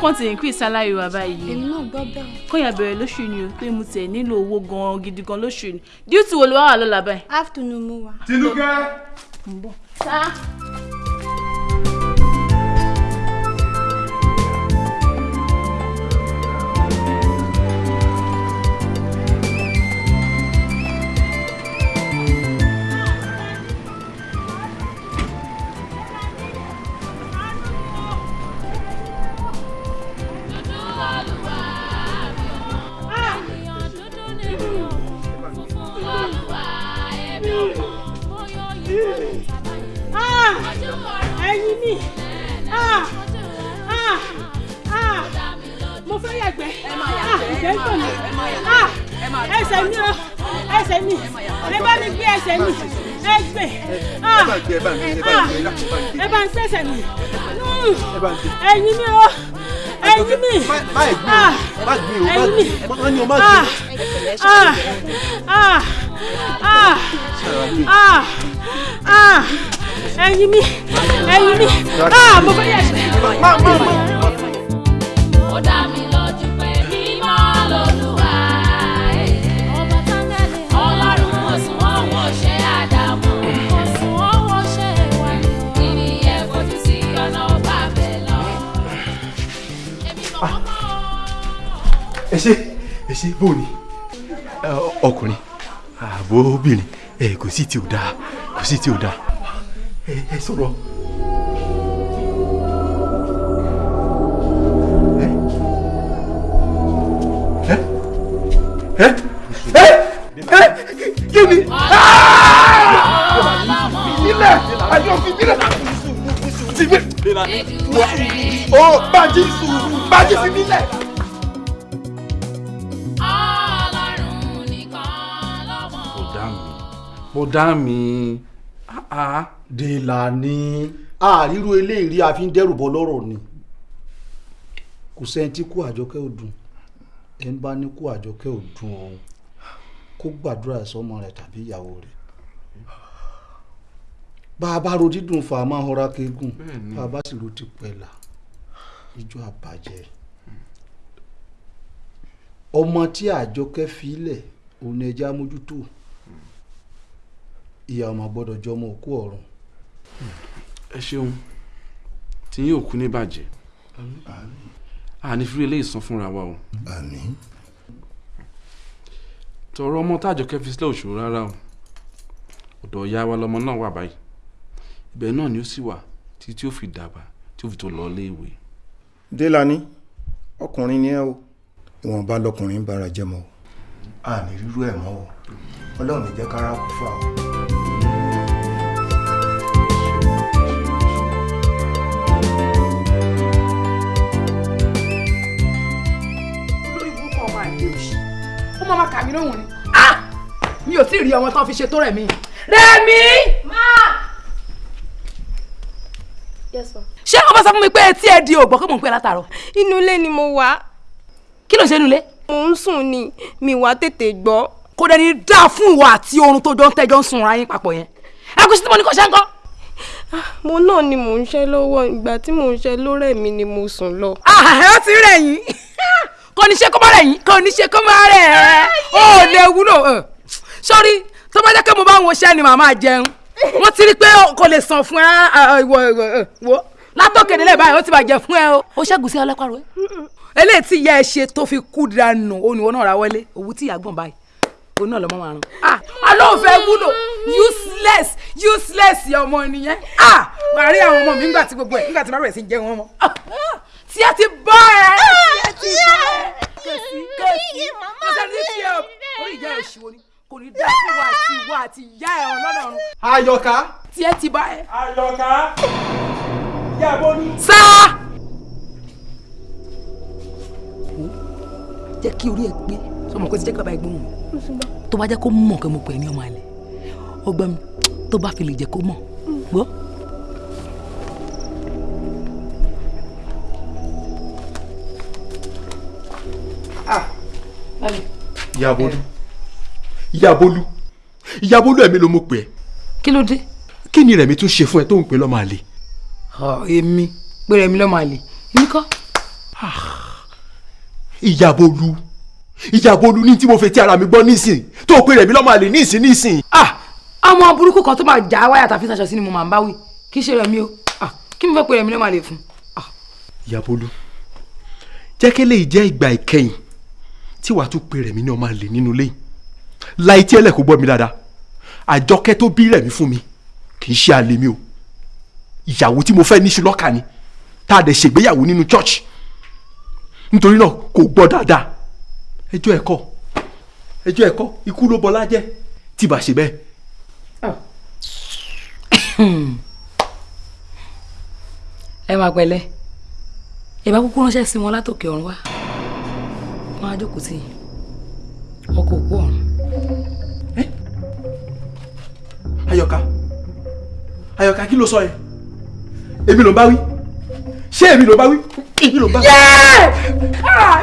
kan ti increase salary wa báyìí èmi náà gbọ́ bẹ́ẹ̀. kóyà bẹ̀rẹ̀ lóṣù ni o pé mo tẹ̀ nílò owó gan-an gidi gan lóṣù ni duty wo ló wà lọ́la báyìí. afternoon mo wà. tinúkẹ́. ń bọ̀. sá. Ẹsẹ̀ mi o ẹsẹ̀ mi ẹ bá mi gbé ẹsẹ̀ mi ẹ gbé ẹ bá ń sẹ̀sẹ̀ mi ẹyin mi o ẹyin mi ẹyin mi ẹyin mi ẹyin mi mo fẹ́ yàgbẹ́. ó dá mi ẹ ṣe ẹ ṣe bó ni? Ọkùnrin. Ààbò obìnrin. Ẹ kò sí tí ò dáa. Kò sí tí ò dáa. Ẹ sọ̀rọ̀. kí ni? Ilẹ̀ ayọ̀ fi ilẹ̀ ti mi ó bàjí bàjí fi mi lẹ̀. Mo dá mi. Dèlàní àríru eléyìí a fi ń dẹ́rù bọ́ lọ́rọ̀ ni. Kò sẹ́ni tí kú àjọkẹ́ ò dùn. Ẹ̀ ń bá ní kú àjọkẹ́ ò dùn o. Kó gbàdúrà sọmọ rẹ̀ tàbí ìyàwó rẹ̀. Bá a bá ro dídùn fà á máa họra keegun bá a bá sì ro ti pẹ̀là ijó àbàjẹ́ ọmọ tí àjọkẹ́ filẹ̀ òun ni ẹja mójútó ìyá ọmọ gbọ́dọ̀ jọmọ òkú ọ̀run. ẹ ṣeun tí yín òkú ní bàjẹ́ àní fi eléyìí san fúnra wa o. àmín. tọrọ ọmọ tájọkẹ́ fi sílẹ̀ òṣòro rárá o ọ̀dọ̀ ìyá wa lọmọ náà wà báyìí ibẹ̀ náà ni ó sì wà títí tí ó fi dàgbà tí ó fi tó lọ léèwé. Délani ọkùnrin ni ẹ o ìwọ̀nba lọkùnrin ń bára jẹ́ mọ́ o àní rírú ẹ̀ mọ́ o ọlọ́run jẹ́ kára kú fà o. ó máa kà mí lóhùn ni mi ò tí ì rí ọmọ tán fi ṣe tó rẹ̀ mí rẹ̀mí. yes ma. ṣé o bá sọ fún mi pé etí ẹ di ògbọ́n kó mò ń pè látàárọ̀. inú ilé ni mo wà. kí ló ṣe inú ilé. mo ń sùn ni mi wá tètè gbọ́. kò dẹ̀ ní dáa fún ìwọ àti oorun tó jọ ń tẹ́jọ́ ń sunra yín papọ̀ yẹn ẹ kò sí tí mo ní kò ṣe ń kọ́. mo náà ni mò ń ṣe lọ́wọ́ ìgbà tí mò ń ṣe lórẹ̀ mi ni mo sùn lọ. ẹ ó ti rẹ̀ yín kò ní ṣe kó má rẹ̀ yín kò ní ṣe kó má rẹ̀ ẹ́ ó lè wúlò sọ́rí tó bá jẹ́ pé mo bá ń woṣẹ́ ni màmá jẹun wọ́n ti rí pé kò lè sàn fún ẹ ìwọ ìwọ látọ̀kẹ́dẹ́ lẹ́ẹ̀ báyìí ó ti bàjẹ́ fún ẹ o. ó ṣẹ́gun sí ọlọ́pàá rẹ. eléyìí tí ìyá ẹ ṣe tó fi kú dànù òun ìwọ náà ra wọlé òwú tí ìyá gbọ̀n báyìí òun náà lọ́mọ márùn. alóòfẹ́ wúlò useless useless ọmọ nìyẹn. wàá rí àwọn ọmọ mi nígbà tí gbogbo ẹ̀ nígbà tí wọ́n bẹ̀rẹ̀ sí jẹun ọmọ. Tí ẹ ti bọ́ ẹ tí ẹ ti bọ́ ẹ kẹsì kẹsì kẹsì ní tí ẹ orí ìyá ẹ ṣìwò ni kò ní dá fún wa àti ìwọ àti ìyá ẹ ọ̀nà ọ̀run. Àyọ̀ká. tí ẹ ti bá ẹ. Àyọ̀ká. Ìyá Bólú. sá. jẹ́ kí orí ẹ gbé sọmọ kó ti jẹ́ kí bàbá ẹ gbóhùn tó bá jẹ́ kó mọ̀ kí mo pè é ní ọmọ àlè ọgbọ́n mi tó bá fi lè jẹ́ kó mọ̀ gbọ́. Ìyá Bólú. Ìyá Bólú. Ìyá Bólú ẹ̀mí ló mú pè ẹ́. kí ló dé. Kí ni Rẹ̀mí tún ṣe fún ẹ tó ń pè lọ́mọ àlè? èmi pé Rẹ̀mí lọ́mọ àlè èmi kọ́. ìyàbọ̀lù ìyàbọ̀lù ní tí mo fẹ́ tí ara mi gbọ́ nísìn tó pe rẹ̀ mi lọ́mọ àlè nísìn nísìn. ah ọmọ burúkú kan tó máa já wáyà tàbí sàṣọ sí ni mo máa ń bá wí kì í ṣe rẹ̀ mi o ah kí mi fẹ́ pe rẹ̀ mi ló máa lè fún. jẹ́ kí lè jẹ́ ìgbà ìkẹyìn tí wàá tún pe rẹ̀ mi ní ọmọ àlè nínú ilé láì tí ẹlẹ́kùn gbọ́ mi dáadáa. Àjọkẹ́ tó bí rẹ̀ mi fún mi kì í ṣe àlè mi o. Ìyàwó tí mo fẹ́ níṣu lọ́kà ni. Tá a dẹ̀ ṣègbéyàwó nínú church. Nítorí náà kò gbọ́ dáadáa. Ẹjọ́ ẹ̀kọ́ ẹjọ́ ẹ̀kọ́ ikú ló bọlá jẹ́. Tí bá ṣe bẹ́ẹ̀. ẹ máa pẹ̀lẹ́. Ẹ bá kúkú ránṣẹ́ sí wọn látòkè ọ̀run wá wọn á jókòó sí ọkọ̀ òkú ọ̀run. ayọ̀ká. Ayọ̀ká kí ló sọ yẹn? Èmi ló ń bá wí. Ṣé èmi ló ń bá wí? Èmi ló ń bá wí.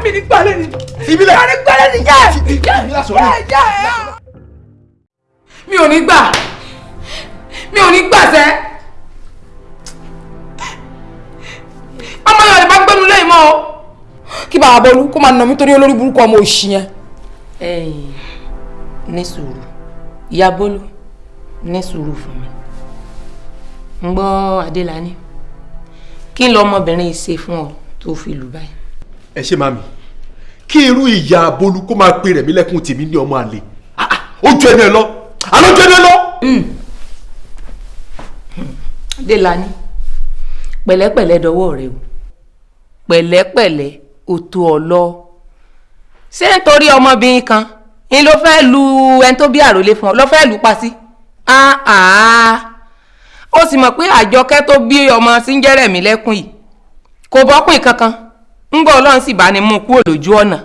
mi ní gbalẹ̀ ni. Ìbílẹ̀ mi ní gbalẹ̀ ni yẹ́ ìbílẹ̀ sọ̀rọ̀ yìí. mi ò ní gbà. Mi ò ní gbà sẹ́. Ọmọ yàrá bá gbẹnu lẹ́yìn mọ́ o kí bàbá bọ́lú kó máa nà mí torí olórí burúkú ọmọ òṣì yẹn. ẹ̀yin ní sùúrù. Ìyá bólú ní sùúrù fún mi. Ń gbọ́ adélani kí n lọ ọmọbìnrin ṣe fún ọ tó fi lù báyìí. ẹ ṣe màmí kí irú ìyá bolú kó máa pe rẹ̀ mí lẹ́kùn tèmi ní ọmọ àlè. Ah, ah, ju ẹni ẹ lọ. Àlọ́ ju ẹni ẹ lọ. adélani pẹ̀lẹ́pẹ̀lẹ́ dọwọ́ rẹ o. Pẹ̀lẹ́pẹ̀lẹ́ o tó ọ lọ ṣé nítorí ọmọbìnrin kan ni ló fẹ́ lu ẹni tó bí àròlé fún ọ? Ló fẹ́ lù pa sí? Ó sì mọ̀ pé àjọkẹ́ tó bí ọmọ sí ń jẹ́rẹ̀ mí lẹ́kùn yìí kò bọ́kùn kankan. Ńgbọ́ ọlọ́run sì bá ní mú kúrò lójú ọ̀nà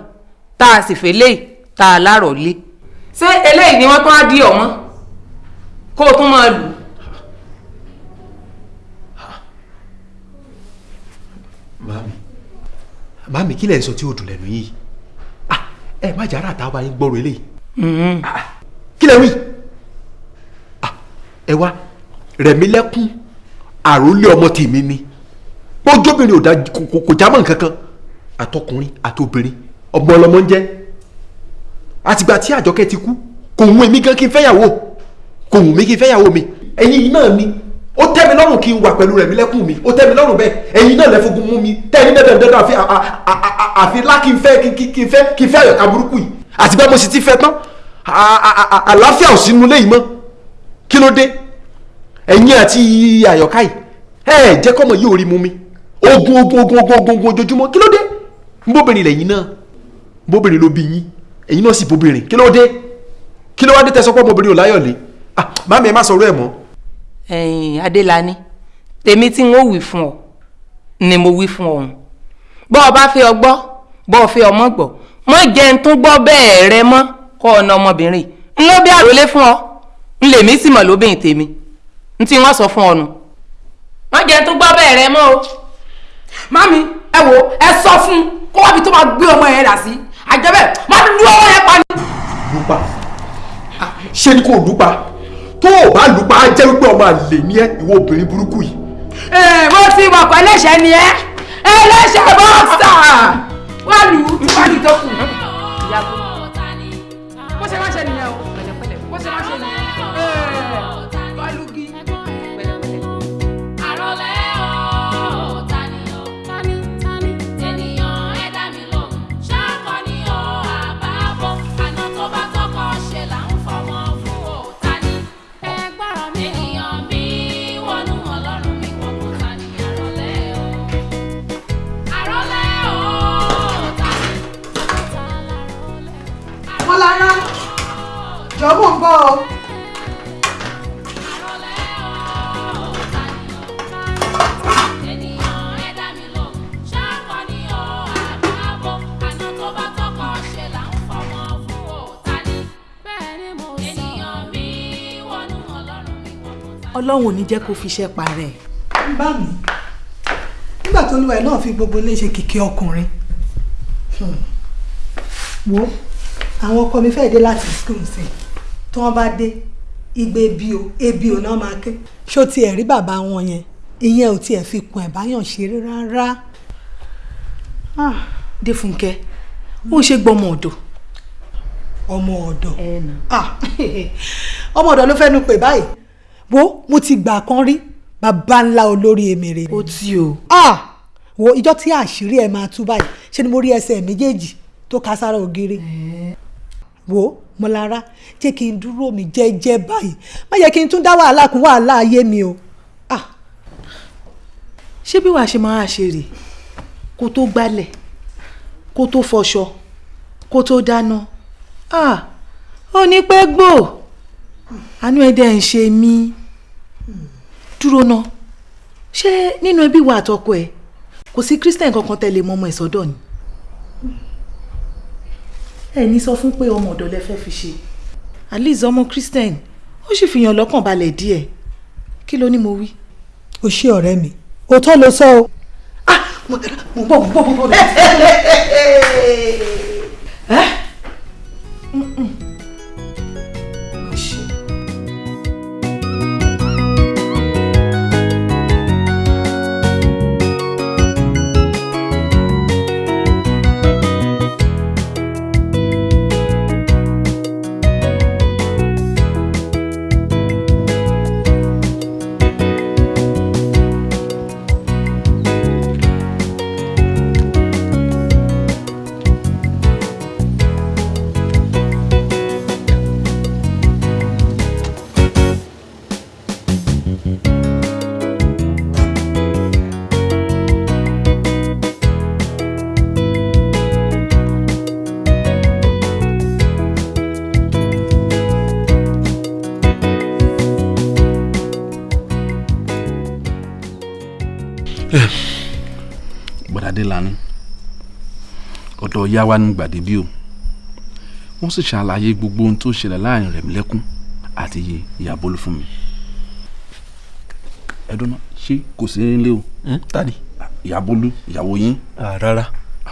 tá a sì fẹ́ tá a lárọ̀ ṣé eléyìí ni wọ́n tún á di ọ̀mọ́? Kó o tún máa lù màmí màmí kí lẹ̀ ń sọ tí ó dùn lẹ́nu yìí? Ah, ẹ má jà ràtà bá yín gbọ́rọ̀ eléyìí. Ah, kí lẹ̀ wí? Ah, ẹ wá rẹ̀mí lẹ́kún àròlé ọmọ tèmi ni. Bójóbìnrin ò dá kò- jámọ́ nǹkan kan. Àtọkùnrin àtobìnrin ọmọ ọlọmọ ń jẹ́. Àtìgbà tí àjọkẹ́ ti kú kò wù mí gan kí n fẹ́yàwó kò wù mí kí n fẹ́yàwó mi. Ẹ̀yin náà ni ó tẹ́ mi lọ́rùn kí n wà pẹ̀lú rẹ̀mí lẹ́kùn mi. Ó tẹ́ mi lọ́rùn bẹ́ẹ̀. Ẹ̀yin náà lẹ́fọ̀gùn mú mi. Tẹ́ ẹni dandan dandan àfi àfi lá kí n fẹ́ kí- n fẹ́ kí n fẹ́ àyọ̀ká burúkú yìí. Àtìgbà mo sì ti fẹ́ tán. Àlàáfíà ò sínú léyìí mọ́. Kí ló dé? Ẹ̀yin àti àyọ̀ká yìí ẹ jẹ́ kọ́mọ yìí ò rí mú mi. Ogun ogun ogun ogun ogun ogun ojoojúmọ́. Kí ló dé? Nbóbìnrin lẹ́yìn náà. Nbóbìnrin ló bí yín. Ẹ̀yin náà sì bóbìnrin. Kí ló dé? Kí ló wá dé tẹsán pé ọmọbìnrin ò láyọ̀lé? Ah màmí ẹ má sọ̀rọ̀ ẹ̀ mọ́ ẹ̀yin adélani tèmi tí n ó wí fún ọ ni mo wí fún ọ̀hún. Bọ́ ọ bá fẹ́ ọ gbọ́ bọ́ ọ fẹ́ ọmọ gbọ́ mọ́ jẹ́ n tún gbọ́ bẹ́ẹ̀ rẹ mọ́ kọ́ ọ̀nà ọmọbìnrin. N ló bí àròlé fún ọ n lèmi sì mọ̀ lóbìnrin tèmi. N tí wọ́n sọ fún ọ nù. Mọ́ jẹ́ n tún gbọ́ bẹ́ẹ̀ rẹ mọ́ o. mami ẹ wo ẹ sọ fún kó wábi tó máa gbé ọmọ yẹn dà sí. Àjẹbẹ má lu ọmọ yẹn pa ni. lùpa ṣé ni kò lùpa tó o bá lùpa á jẹ́ wípé ọmọ àlè ní ẹ ìwọ obìnrin burúkú yìí. Ee, mo ti pé ẹlẹ́ṣẹ̀ ni ẹ́. Ẹlẹ́ṣẹ̀ bọ́ọ̀sà. Wà lù tó kù. bó ṣe má ṣe nìyẹn sọ, ènìyàn mi wọnú ọlọ́run ò ní jẹ́ kó fi iṣẹ́ parẹ́. bá mi nígbà tó olúwa ẹ̀ náà fi gbogbo ilé ṣe kìkì ọkùnrin Hmm. wo àwọn ọkọ mi fẹ́ẹ́ dé láti school sí tí wọ́n bá dé igbe ebi o ebi o náà máa ké. ṣó tiẹ̀ rí bàbá wọn yẹn ìyẹn ò tiẹ̀ fi kun ẹ̀ báyàn ṣeré rárá. Défúnkẹ́ ó ṣe gbọmọ ọ̀dọ̀. ọmọ ọ̀dọ̀ Ah, ọmọ ọ̀dọ̀ ló fẹ́nu pè báyìí wo mo ti gbà kan rí bàbá ńlá olórí èmèrè. ó ti o. Ah, wo ìjọ tí àṣírí ẹ máa tú báyìí ṣé ni mo rí ẹsẹ̀ méjèèjì tó ká sára ògiri. wo mọlára jẹ́ kí n dúró mi jẹ́jẹ́ báyìí. Má yẹ kí n tún dá wàhálà kún wàhálà ayé mi o. ṣé bí wàá ṣe máa ṣe rè? Kó tó gbálẹ̀ kó tó fọṣọ kó tó dáná. Ah. Ó ní pẹ́ gbò. Àánú ẹ̀ dẹ̀ ń ṣe mí. Dúró ná. Ṣé nínú ẹbí wa àtọkọ ẹ kò sí christian kankan tẹ̀lé mọ́ ọmọ ẹ̀ sọ́dọ̀ ni ẹ ní sọ fún pé ọmọ ọ̀dọ̀ lẹ fẹ́ fi ṣe at least ọmọ christian ó sì fi yàn lọ́kàn balẹ̀ díẹ̀ kí ló ní mo wí. o ṣé ọ̀rẹ́ mi òótọ́ ló sọ o. mo bọ̀ mo bọ̀ mo bọ̀. Ìyá wa ní gbàdé bí o wọ́n sì ṣàlàyé gbogbo ohun tó ṣẹlẹ̀ láàárín Rẹ̀mílẹ́kún àti ìyá Bólú fún mi ẹdun náà ṣé kò sí nílé o. tani. ìyá Bólú ìyàwó yín. rárá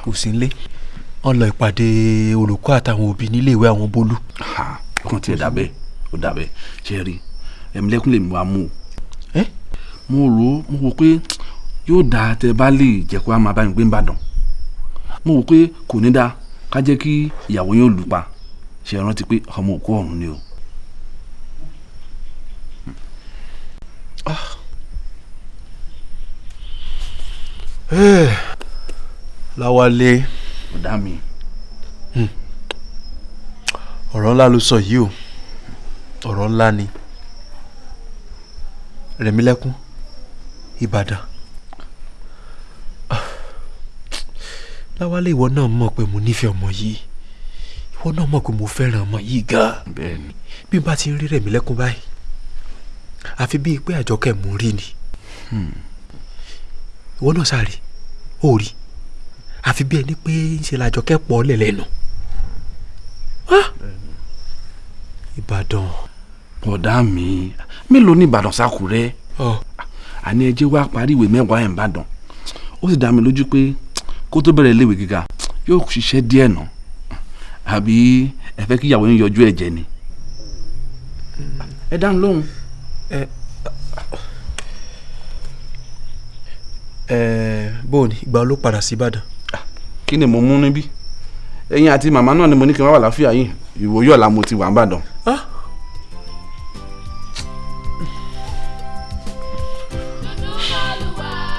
kò sí nílé wọ́n lọ ìpàdé olùkọ́ àtàwọn òbí nílé ìwé àwọn Bólú. ọkàn tiẹ̀ dàbẹ́ ó dàbẹ́ ṣe rí Rẹ̀mílẹ́kún lè mú wa mú o. mo rò ó mo wò pé yóò dáa tẹ bá lè jẹ́ kó a máa bá mi gbé nìbàdàn mo wò pé kò ní dáa ká jẹ́ kí ìyàwó yóò lù pa ṣe rántí pé ọmọ òkú ọ̀run ni o. láwálé. ọ̀dà mi. ọ̀rọ̀ ńlá ló sọ yìí o ọ̀rọ̀ ńlá ni Rẹ̀mílẹ́kún Ìbàdàn láwálé ìwọ náà mọ̀ pé mo nífẹ̀ẹ́ ọmọ yìí. Ìwọ náà mọ̀ pé mo fẹ́ràn ọmọ yìí gan-an bẹ́ẹ̀ni. Bí n bá ti ń rí Rẹ̀mílẹ́kún báyìí àfi bíi pé àjọkẹ́ mú rí ni. Ìwọ náà sáré ó rí. Àfi bí ẹni pé ń ṣe làjọkẹ́ pọ̀ lẹ́lẹ́nu Ìbàdàn. ọ̀dà mi mélòó ní Ìbàdàn sákùrẹ́ àní ẹjẹ́ wá parí ìwé mẹ́wàá ẹ̀ ń bàdàn ó sì dá mi lójú pé kó tó bẹ̀rẹ̀ iléèwé gíga yóò ṣiṣẹ́ díẹ̀ nà àbí ẹ fẹ́ kí ìyàwó yín yọjú ẹ̀jẹ̀ ni. ẹ dáhùn lóhùn. ẹ ẹ bóòní ìgbà wo ló padà sí Ìbàdàn. kí ni mo mú níbí ẹ̀yin àti màmá náà ni mo ní kí n wá wà láfíà yìí ìwòye ọ̀la mo ti wà ń bàdàn.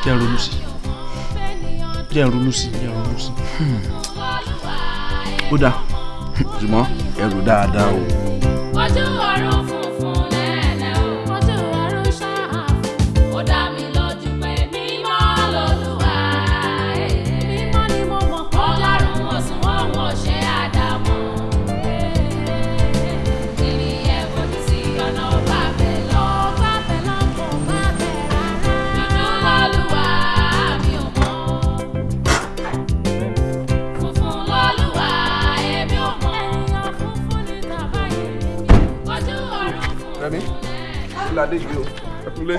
jẹ́ ń ronú sí jẹ́ ronú sí jẹ́ ronú sí. ó dáa ṣùgbọ́n ẹrù dáadáa o. ojú ọ̀run funfun kíládé gbé o ẹkúlé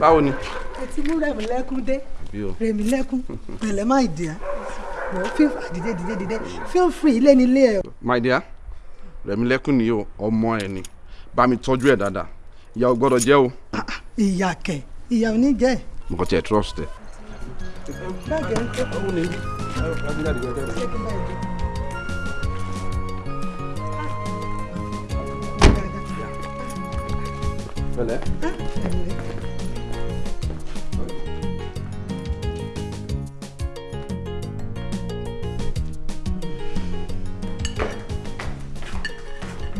báwo ni. ẹ ti mú Rẹ̀mílẹ́kún dé. Bí o. Rẹ̀mílẹ́kún pẹ̀lẹ́ má ìdí à wọ́n fíf dìde dìde dìde. Feel free ilé nílé ẹ̀. my dear Rẹ̀mílẹ́kún ni o ọmọ ẹ ni. Bá mi tọ́jú ẹ̀ dáadáa. Ìyá ò gbọ́dọ̀ jẹ́ o. Ìyá kẹ̀ ìyá ò ní jẹ́. Mo kàn tiẹ̀ trust ẹ. báàgì ẹ̀ ń kó. Àwọn ni bí. Agbéjáde gẹ́gẹ́ rẹ̀. Pẹ̀lẹ́.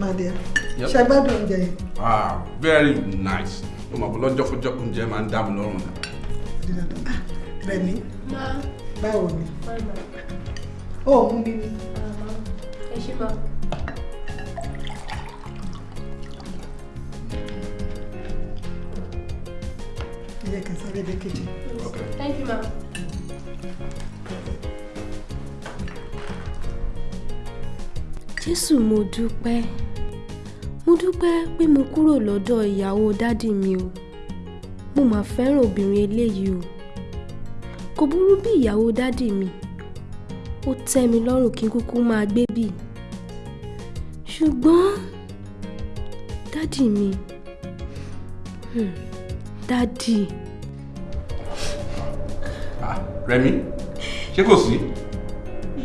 Màdìá Yep. ṣe gbádùn oúnjẹ yìí. Ah, very nice. Ó máa bọ̀ lọ́jọ́ fún jọ́kùn jẹ́ máa ń dá mi lọ́rùn náà. Rẹ̀mí báwo ni? ó mú mi ni. ẹ ṣe máa. Ẹ jẹ́ kí n sáré dé kejì. thank you ma. jésù mo dúpẹ́. Mo dúpẹ́ pé mo kúrò lọ́dọ̀ ìyàwó dádì mi o. Mo mà fẹ́ràn obìnrin eléyìí o. Kò burú bí ìyàwó dádì mi. Ó tẹ́ mi lọ́rùn kí n kúkú máa gbé bì ṣùgbọ́n dádì mi hmm, dádì Ah, Rẹ̀mí, ṣé kò sí?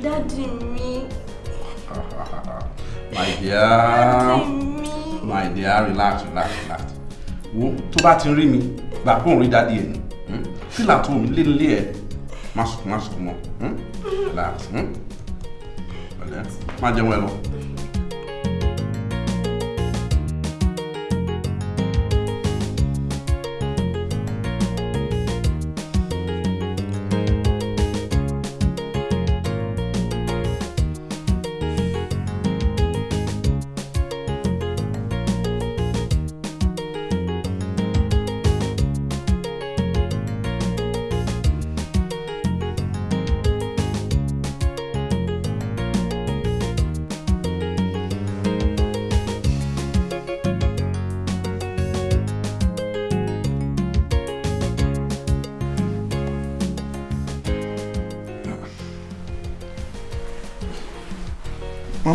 dádì mi My dear, my dear, relax, relax, relax. Wo tó bá ti rí mi, gbà kó ń rí dádì ẹ̀ ni. hmm? Fílà tó mi lé nílé ẹ̀, má sùn má sùn mọ́. hmm? Relax. hmm? Pẹ̀lẹ́, má jẹun ẹ lọ.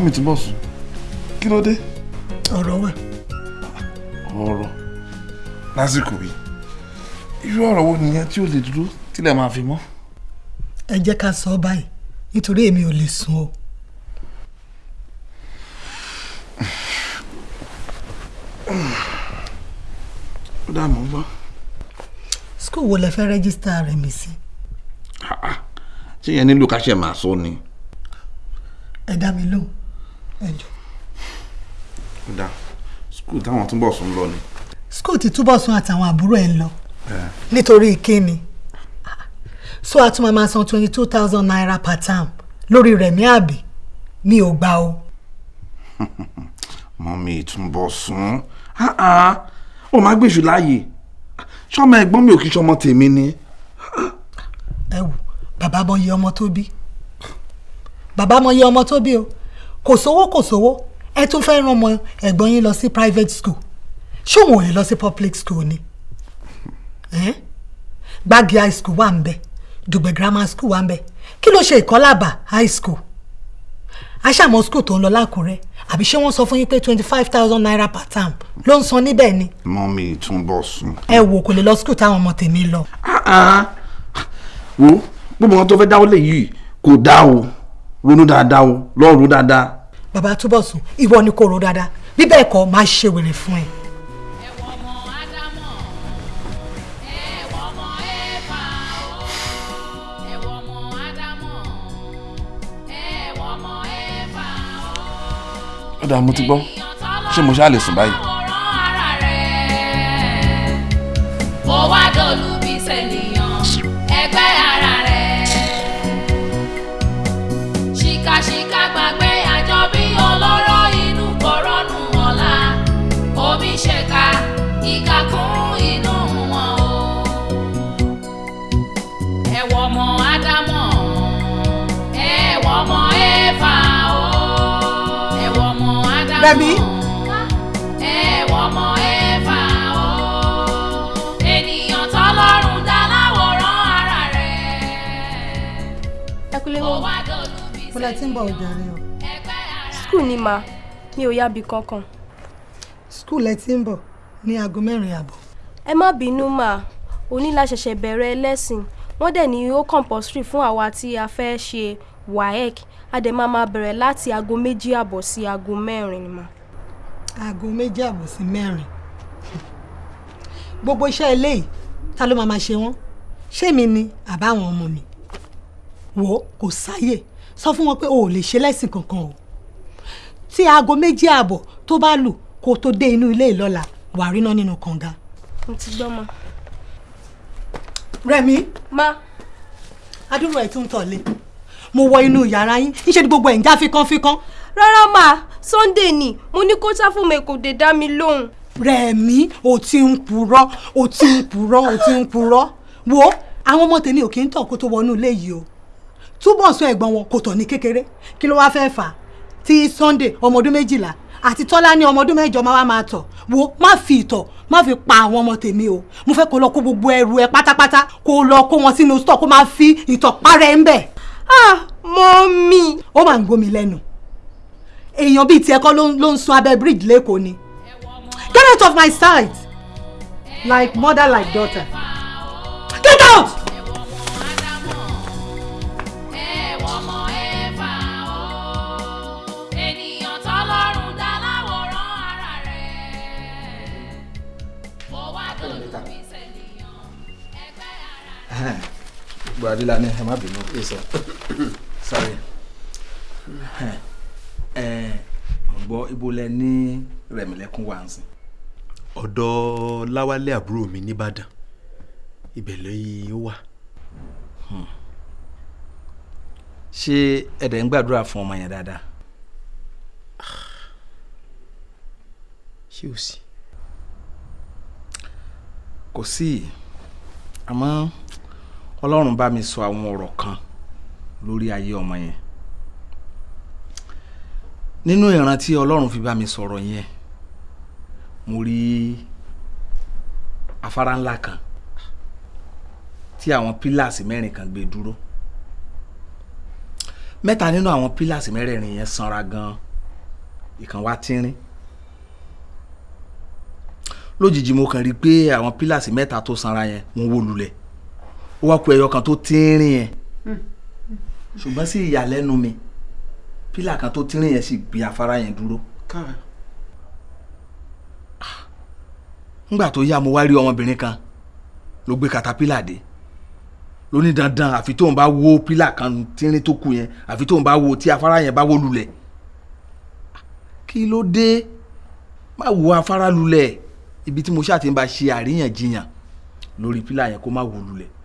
Mọ́mí tí bọ̀ sùn kí ló dé. ọ̀rọ̀ wà. ọ̀rọ̀ lásìkò yìí irú ọ̀rọ̀ wo nìyẹn tí ó lè dúró tílẹ̀ máa fi mọ́. ẹ jẹ́ ká sọ ọ́ báyìí nítorí èmi ò lè sùn o. ó dà mọ́ gbọ́. skul wo lẹ fẹ́ rẹ́gísítà rẹ̀ mi sí. ṣé yẹn nílò ká ṣe máa sọ ni. ẹ dá mi lóhùn ẹ jọ. ó dà skul táwọn túnbọ̀ sùn lọ ni. skul ti túbọ̀ sún àtàwọn àbúrò ẹ̀ ń lọ. Nítorí kíni? So a tún máa máa san twenty two thousand naira per term. Lórí rẹ̀ ní àbí? Mi ò gbà o. mọ́mí túnbọ̀ sùn ó máa gbèsù láàyè. Ṣọmọ ẹ̀gbọ́n mi ò kí ṣọmọ tèmi ni. ẹ wò bàbá mọ iye ọmọ tó bí. Bàbá mọ iye ọmọ tó bí o. Kò sówó kò sówó ẹ tún fẹ́ rán ọmọ ẹ̀gbọ́n yín lọ sí private school. Ṣé òun ò lè lọ sí public school ni? Eh? gbági high school wà ń bẹ. Dùgbẹ̀ grammar school wà ń bẹ. Kí ló ṣe ìkọ́làbà high school? Aṣàmọ́ school tó ń lọ lákùrẹ́ àbí ṣé wọ́n sọ fún yín pé twenty five thousand naira per term ló ń san níbẹ̀ ni? Mọ́mí túnbọ̀ sùn. ẹ wò kò lè lọ school táwọn ọmọ tèmi lọ. wo gbogbo wọn tó fẹ́ dáwọ́ lè yìí kò dá o. Ronú dáadáa o. Lọ́ọ́ ro dáadáa. Bàbá túbọ̀ sùn. Ìwọ ni kò rò dáadáa. Bí bẹ́ẹ̀ kọ́ máa ṣe wèrè fún ẹ. ọ̀dà mo ti gbọ́. Ṣé mo ṣáà lè sùn báyìí. Rẹ̀mí. ẹ̀wọ̀ ọmọ éfà o. ènìyàn tọ́lọ́run dá láwòrán ara rẹ̀. ẹ kúlé ó wọn. lẹ ti ń bọ̀ ọjà rẹ o. skul ni ma mi ò yábi kankan. skul ẹ ti ń bọ̀ ní aago mẹ́rin àbọ̀. ẹ má bínú mà òní la ṣẹ̀ṣẹ̀ bẹ̀rẹ̀ ẹlẹ́sìn wọ́n dẹ̀ ní ó compulsory fún àwa tí a fẹ́ ṣe waec a dẹ̀ máa máa bẹ̀rẹ̀ láti aago méjì àbọ̀ sí aago mẹ́rin ni mà. aago méjì àbọ̀ sí mẹ́rin gbogbo iṣẹ́ eléyìí ta ló máa máa ṣe wọ́n ṣé mi ni àbáwọn ọmọ mi wò ó kò sáyè sọ fún wọn pé o ò lè ṣe lẹ́sìn kankan o tí aago méjì àbọ̀ tó bá lù kó tó dé inú ilé ìlọ́la wàá rí iná nínú kànga. mo ti gbọ́ ma. Rẹ̀mí. ma. adúrò ẹ̀ tún ń tọ̀lé mo wọ inú yàrá yín. Níṣẹ́ ni gbogbo ẹ̀ ń já fíkánfíkán. rárá mà. Sunday ni. Mo ní kó sá fún mi kò dé dá mi lóhùn. Rẹ̀mí o ti ń purọ́ o ti ń purọ́ o ti ń purọ́. Wo àwọn ọmọ tèmi ò kí ń tọ̀ kó tó wọnú ilé yìí o. Túbọ̀ sọ ẹ̀gbọ́n wọn kò tọ̀ ní kékeré. Kí ló wáá fẹ́ fà á? Tí Sunday ọmọ ọdún méjìlá àti Tọ́lá ní ọmọ ọdún mẹ́jọ máa wá máa tọ̀. Wo má fi ìtọ̀ má fi pa àwọn ọmọ tèmi o. Mo fẹ́ kó lọ kó gbogbo ẹrù ẹ pátápátá kó lọ kó wọn sínú stọ̀ kó máa fi ìtọ̀ parẹ́ ń bẹ̀. Ah mọ́mì. ó máa ń gbómi lẹ́nu. Èèyàn bíi tiẹ̀ kọ́ ló ń sun abẹ́ bridge lẹ́kọ̀ọ́ ni. Get out of my sight. Like mother like daughter. Get out. ènìyàn tọ́lọ́run dá láwòrán ara rẹ̀ kó wá dòdò bí sẹ́niyàn ẹgbẹ́ ara rẹ̀. gbogbo adé la ní ẹ má bínú ẹ sọ sorry ẹ mo gbọ́ ibo lẹ ní rẹ̀mílẹ́kún wá ń sìn. ọ̀dọ̀ láwálé àbúrò mi nìbàdàn ibẹ̀ lẹ́yìn ó wà. ṣé ẹ̀dẹ̀ ń gbàdúrà fún ọmọ yẹn dáadáa. ṣé o sí. kò sí àmọ́ ọlọ́run bá mi sọ àwọn ọ̀rọ̀ kan lórí ayé ọmọ yẹn. Nínú ìran tí ọlọ́run fi bá mi sọ̀rọ̀ yẹn mo rí afárá ńlá kan tí àwọn pílàsì mẹ́rin kan gbé dúró. Mẹ́ta nínú àwọn pílàsì mẹ́rẹ̀ẹ̀rin yẹn sanra gan ìkan wá tínrín. Lójijì mo kàn rí i pé àwọn pílàsì mẹ́ta tó sanra yẹn wọ́n wó lulẹ̀ ó wá ku ẹyọ kan tó tínrín yẹn. Ṣùgbọ́n sí ìyàlẹ́nu mi pílà kan tó tínrín yẹn sì gbé afárá yẹn dúró. nígbà tó yá mo wá rí ọmọbìnrin kan ló gbé katapila dé. Ló ní dandan àfi tóun bá wó pílà kan tínrín tó kù yẹn àfi tóun bá wó tí afárá yẹn bá wó lulẹ̀. Kí ló dé? Má wo afárá lulẹ̀. Ibi tí mo ṣáà ti ń bá ṣe àríyànjiyàn lórí pílà yẹn kó má wó lulẹ̀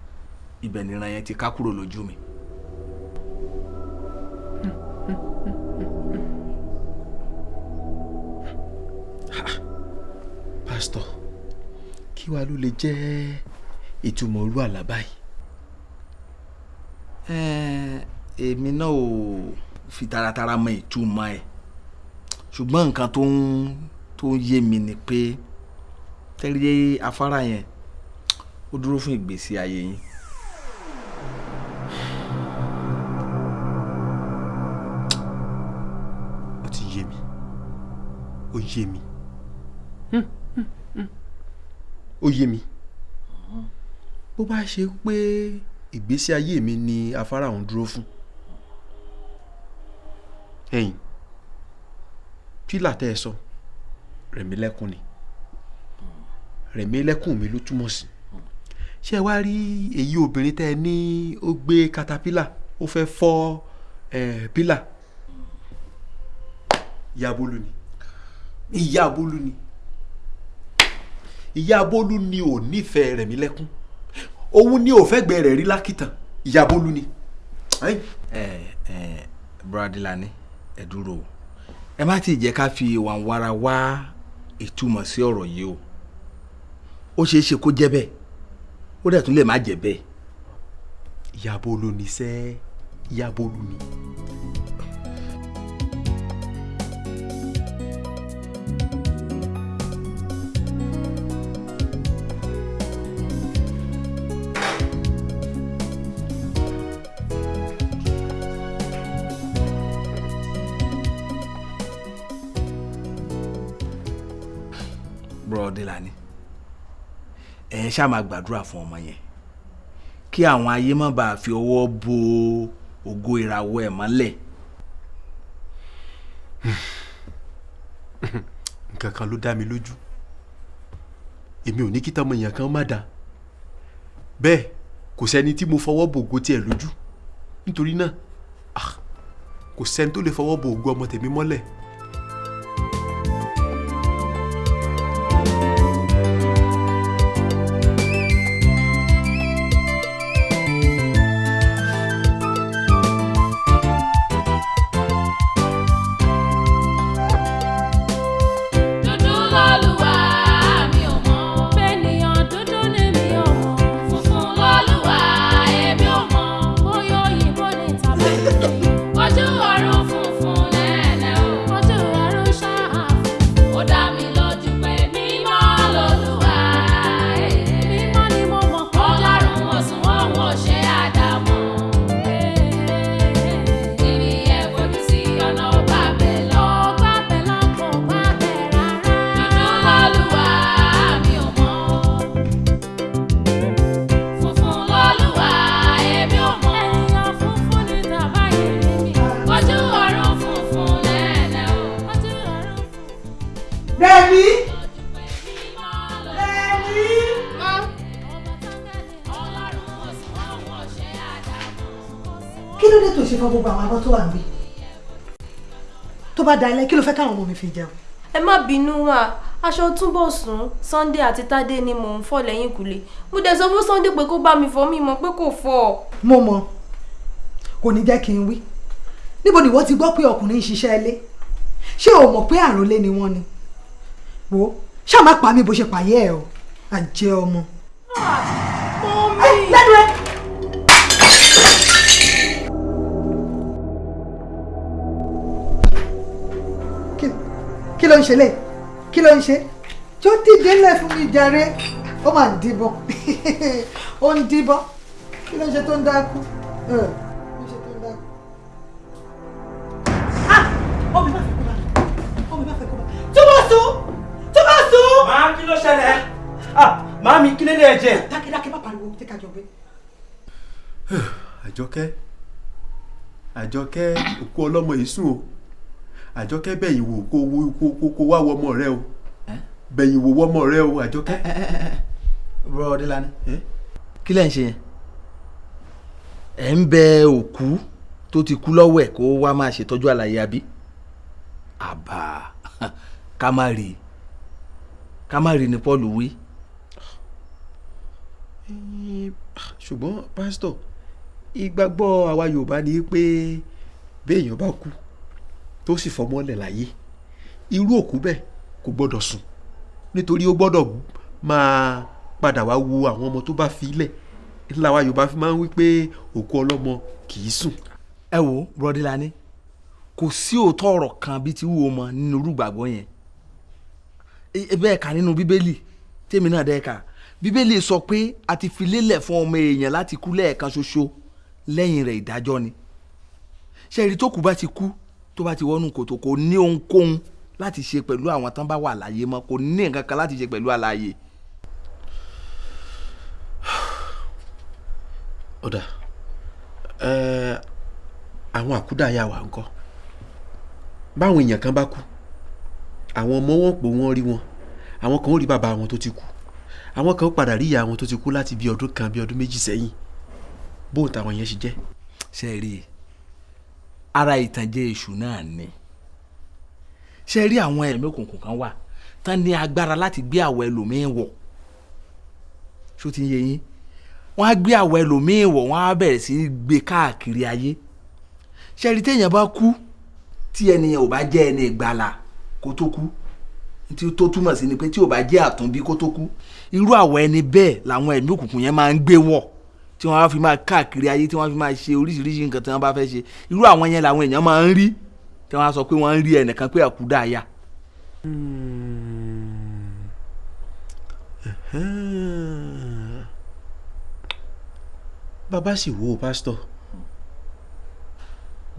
ibẹ̀ nìran yẹn ti ká kúrò lójú mi. pásítọ̀ kí wàá ló lè jẹ́ ìtumọ̀ orú àlá báyìí. èmi náà ò fi taratara mọ ìtumọ̀ ẹ̀ ṣùgbọ́n nǹkan tó ń tó ń yé mi ni pé tẹ́lẹ̀ afárá yẹn ó dúró fún ìgbésí ayé yín. Yé mi. Ó yé mi. Bó bá ṣe pé ìgbésí ayé mi ni afárá ọ̀hún dúró fún. Ẹ̀yìn pílà tẹ́ ẹ sọ rẹ̀mílẹ́kùn ni. Rẹ̀mílẹ́kùn mi ló túmọ̀ sí. Ṣé ẹ wá rí èyí obìnrin tẹ́ ẹ ní ó gbé katapila ó fẹ́ fọ́ pílà? Ìyá bólú ni ìyá bólú ni. Ìyá bólú ni ò nífẹ̀ẹ́ rẹ̀ mí lẹ́kún. Òun ni ò fẹ́ gbẹ rẹ̀ rí lákìtàn. Ìyá bólú ni. ẹ ẹ Bradilani ẹ dúró o. Ẹ má ti jẹ́ ká fi wàǹwara wá ìtumọ̀ sí ọ̀rọ̀ yìí o. Ó ṣeé ṣe kó jẹ́ bẹ́ẹ̀. Ó dẹ̀ tún lè má jẹ́ bẹ́ẹ̀. ìyá bólú ni sẹ́. Ìyá bólú ni. Ṣáà máa gbàdúrà fún ọmọ yẹn kí àwọn ayé má bàa fi ọwọ́ bo ògo ìràwọ̀ ẹ̀ mọ́lẹ̀. nǹkan kan ló dá mi lójú èmi ò ní kí tọmọ èèyàn kan má dáa bẹ́ẹ̀ kò sẹ́ni tí mo fọwọ́ bò ògo tiẹ̀ lójú nítorí náà ah, kò sẹ́ni tó lè fọwọ́ bò ògo ọmọ tèmi mọ́lẹ̀. Fọ gbogbo àwọn abọ́ tó wà níbí tó bá dalẹ̀ kí ló fẹ́ káwọn ọmọ mi fi jẹun. ẹ má bínú wá aṣọ túnbọ̀sùn Sunday àti Tádé ni mò ń fọ̀ lẹ́yìn kùlé mo dẹ̀ sọ fún Sunday pé kó bá mi fọ̀ mi mọ̀ pé kò fọ̀. mo mọ kò ní jẹ́ kí n wí níbo ni wọ́n ti gbọ́ pé ọkùnrin ń ṣiṣẹ́ ilé ṣé o mọ̀ pé àròlé ni wọ́n ni wo ṣáà má pa mí bó ṣe pààyẹ́ ẹ o àjẹ́ ọmọ. mọ́mí. lẹ́nu ẹ. Kí ló ń ṣe lé? Kí ló ń ṣe? Tí ó dìde lẹ̀ fún mi jàre. Ó máa ń díbọn ó ń díbọn kí ló ń ṣe tó ń dákú. kí ló tó dákú. Ah! kí ló ṣẹlẹ̀? Ah! Máa mi kí ló lè jẹ. dákẹ́dákẹ́ má pariwo. Tí ká jọ gbé. àjọkẹ́. Àjọkẹ́ òkú ọlọ́mọ yìí sùn o àjọkẹ́ bẹ̀yìn wò kó kó kó wá wọ ọmọ rẹ o. Bẹ̀yìn wò wọ ọmọ rẹ o àjọkẹ́. bro Ọdẹ́lání kí lẹ̀ ń ṣe yẹn? Ẹ̀ ń bẹ òkú tó ti kú lọ́wọ́ ẹ̀ kó wá máa ṣètọ́jú àlàyé àbí? Àbá ká má rí i. Ká má rí i ní Paul wí. ṣùgbọ́n pásítọ̀ ìgbàgbọ́ àwa Yorùbá ni pé béèyàn bá kú tó sì fọmọ́lẹ̀ láyé. Irú òkú bẹ́ẹ̀ kò gbọ́dọ̀ sùn. Nítorí ó gbọ́dọ̀ máa padà wá wo àwọn ọmọ tó bá fi lẹ̀. Ńlá wa Yorùbá fi máa ń wí pé òkú ọlọ́mọ kì í sùn. ẹ wo Bọ́délání kò sí òótọ́ ọ̀rọ̀ kan bíi ti wúwo mọ nínú irúgbàgbọ́ yẹn. Bẹ́ẹ̀ kà nínú bíbélì tèmi náà dẹ́ kà. Bíbélì sọ pé a ti fi lélẹ̀ fún ọmọ èèyàn láti kú lẹ́ẹ̀kan ṣoṣo lẹ́yìn rẹ̀ ìdájọ́ ni. Ṣẹ́ẹ̀rí tó kù bá ti kú tó bá ti wọnú kòtò kò ní ohunkóhun láti ṣe pẹ̀lú àwọn tán bá wà láàyè mọ́ kò ní nǹkan kan láti ṣe pẹ̀lú àlàyé. ọ̀dà àwọn àkúdàáyà wa ńkọ́? Báwọn èèyàn kan bá kú àwọn ọmọ wọn pò wọ́n rí wọn. Àwọn kan ó rí bàbá wọn tó ti kú. Àwọn kan ó padà rí ìyá wọn tó ti kú láti bí ọdún kan bí ọdún méjì sẹ́yìn. Bóun táwọn yẹn ṣe jẹ́. ṣe rí i ara ìtànjẹ èṣù náà ni. Ṣe rí àwọn ẹ̀mí òkùnkùn kan wà tán ní agbára láti gbé àwọ̀ ẹlòmíín wọ̀? Ṣó ti ń yé yín? Wọ́n á gbé àwọ̀ ẹlòmíín wọ̀ wọ́n á bẹ̀rẹ̀ sí í gbé káàkiri ayé. Ṣe rí téèyàn bá kú tí ẹnìyàn ò bá jẹ́ ẹni ìgbàlà kó tó kú? Tí tó túmọ̀ sí ni pé tí ò bá jẹ́ àtúnbí kó tó kú. Irú àwọ̀ ẹni bẹ́ẹ̀ làwọn ẹ̀mí òkùnkùn yẹn máa ń gbé wọ̀ tí wọ́n á fi máa káàkiri ayé tí wọ́n fi máa ṣe oríṣiríṣi nǹkan tí wọ́n bá fẹ́ ṣe. Irú àwọn yẹn làwọn èèyàn máa ń rí tí wọ́n á sọ pé wọ́n ń rí ẹnìkan pé àkúdà àyà. bàbá sì wo pásítọ̀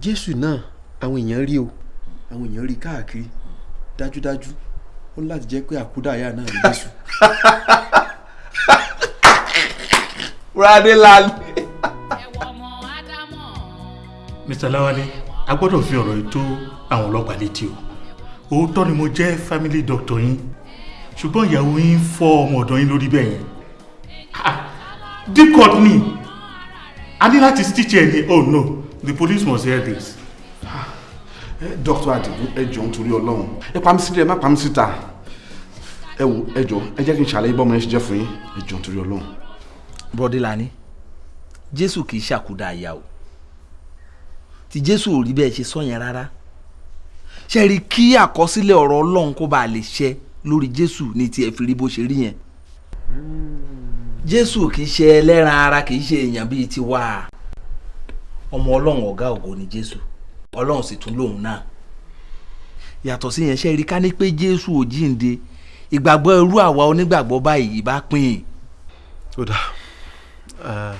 jésù náà àwọn èèyàn rí o. Àwọn èèyàn rí káàkiri. Dájúdájú. Ó láti jẹ́ pé àkúdàáyà náà ní jésù. Bùrọ̀dé lálẹ́. Mr. Lawale a gbọ́dọ̀ fi ọ̀rọ̀ yìí tó àwọn ọlọ́pàá létí o. Òótọ́ ni mo jẹ́ family doctor yín ṣùgbọ́n ìyàwó yín fọ́ ọmọ ọ̀dọ̀ yín lórí bẹ́ẹ̀ yẹn. Ah, deep cut ni. A ní láti stitch ẹ ní oh no. The police must hear this. dókítà àdìgún ẹ jọ̀ọ́ nítorí ọlọ́run. Ẹ pa mí sílẹ̀ ẹ má pa mí síta. Ẹ wò ẹ jọ̀ọ́ ẹ jẹ́ kí n ṣàlàyé bọ́mọ yẹn ṣe jẹ́ fún yín. Ẹ jọ̀ọ́ nítorí ọlọ́run. Bọ́dé lani jésù kì í ṣàkúdà àyà o. Tí jésù ò rí bẹ́ẹ̀ ṣe sọ yẹn rárá. Ṣe rí kí àkọsílẹ̀ ọ̀rọ̀ ọlọ́run kó bàa lè ṣẹ lórí jésù ní tiẹ̀ fi rí bó ṣe rí yẹn? Jésù kì í ṣe ẹlẹ́ran ara kì í ṣe èèyàn bíi tiwa. Ọmọ ọlọ́run ọ̀gá ògo ni jésù. Ọlọ́run sì tún lòun náà. Yàtọ̀ sí yẹn ṣe rí ká ní pé jésù ò jíǹde? Ìgbàgbọ́ irú àwa onígbàgbọ́ báyìí bá pín in. ó dà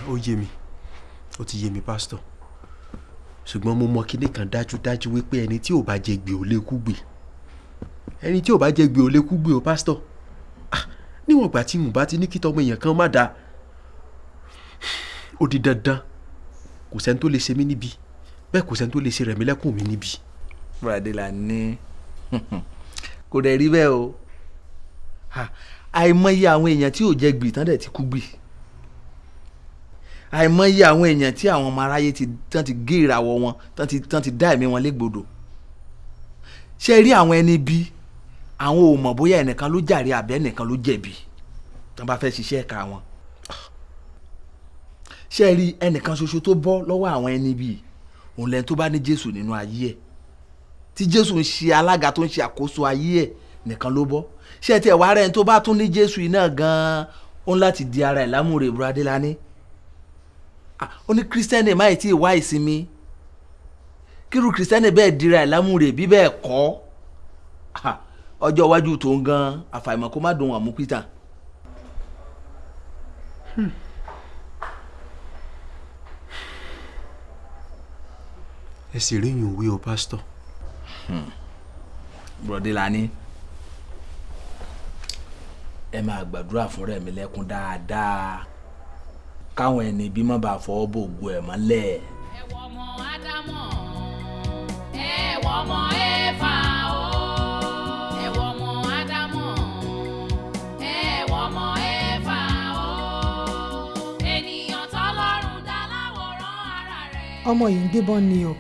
ó yé mi. Ó ti yé mi pásítọ̀ ṣùgbọ́n mo mọ kinní kan dájúdájú wípé ẹni tí ò bá jẹ gbè ò lè kú gbè. Ẹni tí ò bá jẹ gbè ò lè kú gbè o pásítọ̀ Ah, níwọ̀n ìgbà tí mo bá ti ní kí tọmọ èèyàn kan má dáa ó di dandan. Kò sẹ́ni tó lè ṣe mí níbi bẹ́ẹ̀ kò sẹ́ni tó lè ṣe rẹ̀mí lẹ́kùn mi níbi. bùrọ̀dé là ní. Kò dẹ̀ rí bẹ́ẹ̀ o. Ha, àìmọye àwọn èèyàn tí ò jẹ tán dẹ̀ ti kú gbì àìmọye àwọn èèyàn tí àwọn ọmọ aráyé ti tán ti gé ìràwọ̀ wọn tán ti tán ti dá ẹ̀mí wọn légbodò. Ṣe rí àwọn ẹni bí? Àwọn ò mọ̀ bóyá ẹnìkan ló jàre àbẹ́ ẹnìkan ló jẹ̀bi tán bá fẹ́ ṣiṣẹ́ ẹ̀ka wọn. Ṣe rí ẹnìkan ṣoṣo tó bọ́ lọ́wọ́ àwọn ẹni bí? Òun lẹ́ni tó bá ní Jésù nínú ayé ẹ̀. Tí Jésù ń ṣe alága tó ń ṣe àkóso ayé ẹ̀ nìkan ló bọ́. Ṣé tiẹ̀ wá rẹ̀ tó bá tún ní Jésù náà gan-an? Láti di ara ẹ̀ lámúre Bùrọ̀délání ó ní kírísítẹ́nì máì tí ì wá ìsinmi. Kírú kírísítẹ́nì bẹ́ẹ̀ dira ẹ̀ lámúre bí bẹ́ẹ̀ kọ́. Ah, ọjọ́ iwájú tó ń gan àfàìmọ̀ kó má dùn wọ́n mú Peter. ẹ sì rí yùn wí o pásítọ̀. Bùrọ̀délání ẹ máa gbàdúrà fún rẹ̀mí lẹ́kún dáadáa káwọn ẹni bí má bàa fọwọ́ bò gbọ́ ẹ̀ mọ́lẹ̀. ẹ̀wọ̀ ọmọ ẹ̀fà o. Ẹ̀wọ̀ ọmọ ádámọ̀ ẹ̀wọ̀ ọmọ ẹ̀fà o. Ènìyàn tọ́lọ́run dá láwòrán ara rẹ̀. ọmọ yìí ń gbébọn ni o.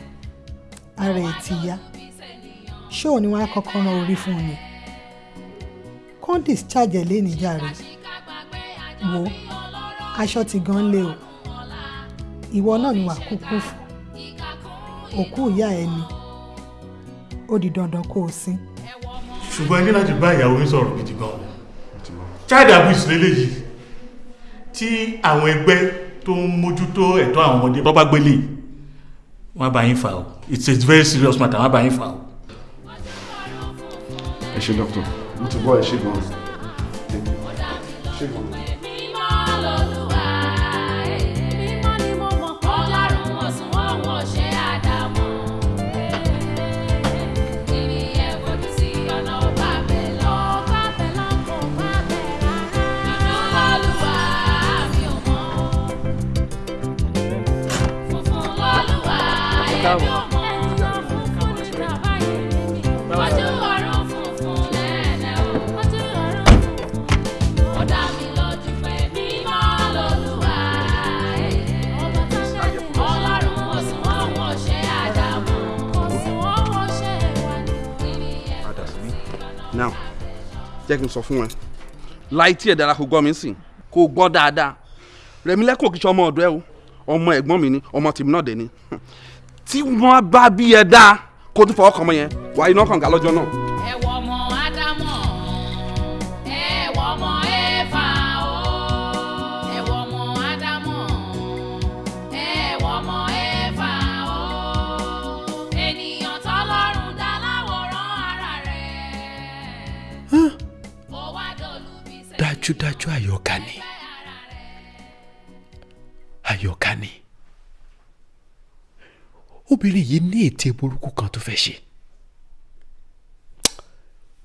Ara ẹ̀ ti yá. Ṣé òun ni wọ́n á kọ́kọ́ rán orí fún un ni? Kàn discharge ẹ̀ léèní jàre. Wo aṣọ ti gan lé o. Ìwọ náà ni wàá kúkú fún. Òkú ìyá ẹ ni. Ó di dandan kó o sin. ṣùgbọ́n ẹ ní láti bá ìyàwó yín sọ̀rọ̀ gidi gan. Child abuse lélẹ́yìí. Tí àwọn ẹgbẹ́ tó ń mójútó ẹ̀tọ́ àwọn ọmọdé bọ́ bá gbélé wọ́n bá yín fà o. It's a very serious matter wọ́n bá yín fà o. ẹ ṣe dókítà mo ti gbọ́ ẹ ṣe gan-an jẹ́ kí n sọ fún ẹ. Láì tí ẹ̀ dára kó gbọ́ mi sìn kó gbọ́ dáadáa. Rẹ̀mí lẹ́kùn kìí ṣe ọmọ ọ̀dọ́ ẹ o. Ọmọ ẹ̀gbọ́n mi ni ọmọ tèmi náà dẹ̀ ni. Tí wọ́n bá bí ẹ dáa kó tún fọwọ́ kàn mọ́ yẹn wàá iná kànga lọ́jọ́ náà. Dájúdájú àyọkà ni. Àyọkà ni. Obìnrin yìí ní ète burúkú kan tó fẹ́ ṣe.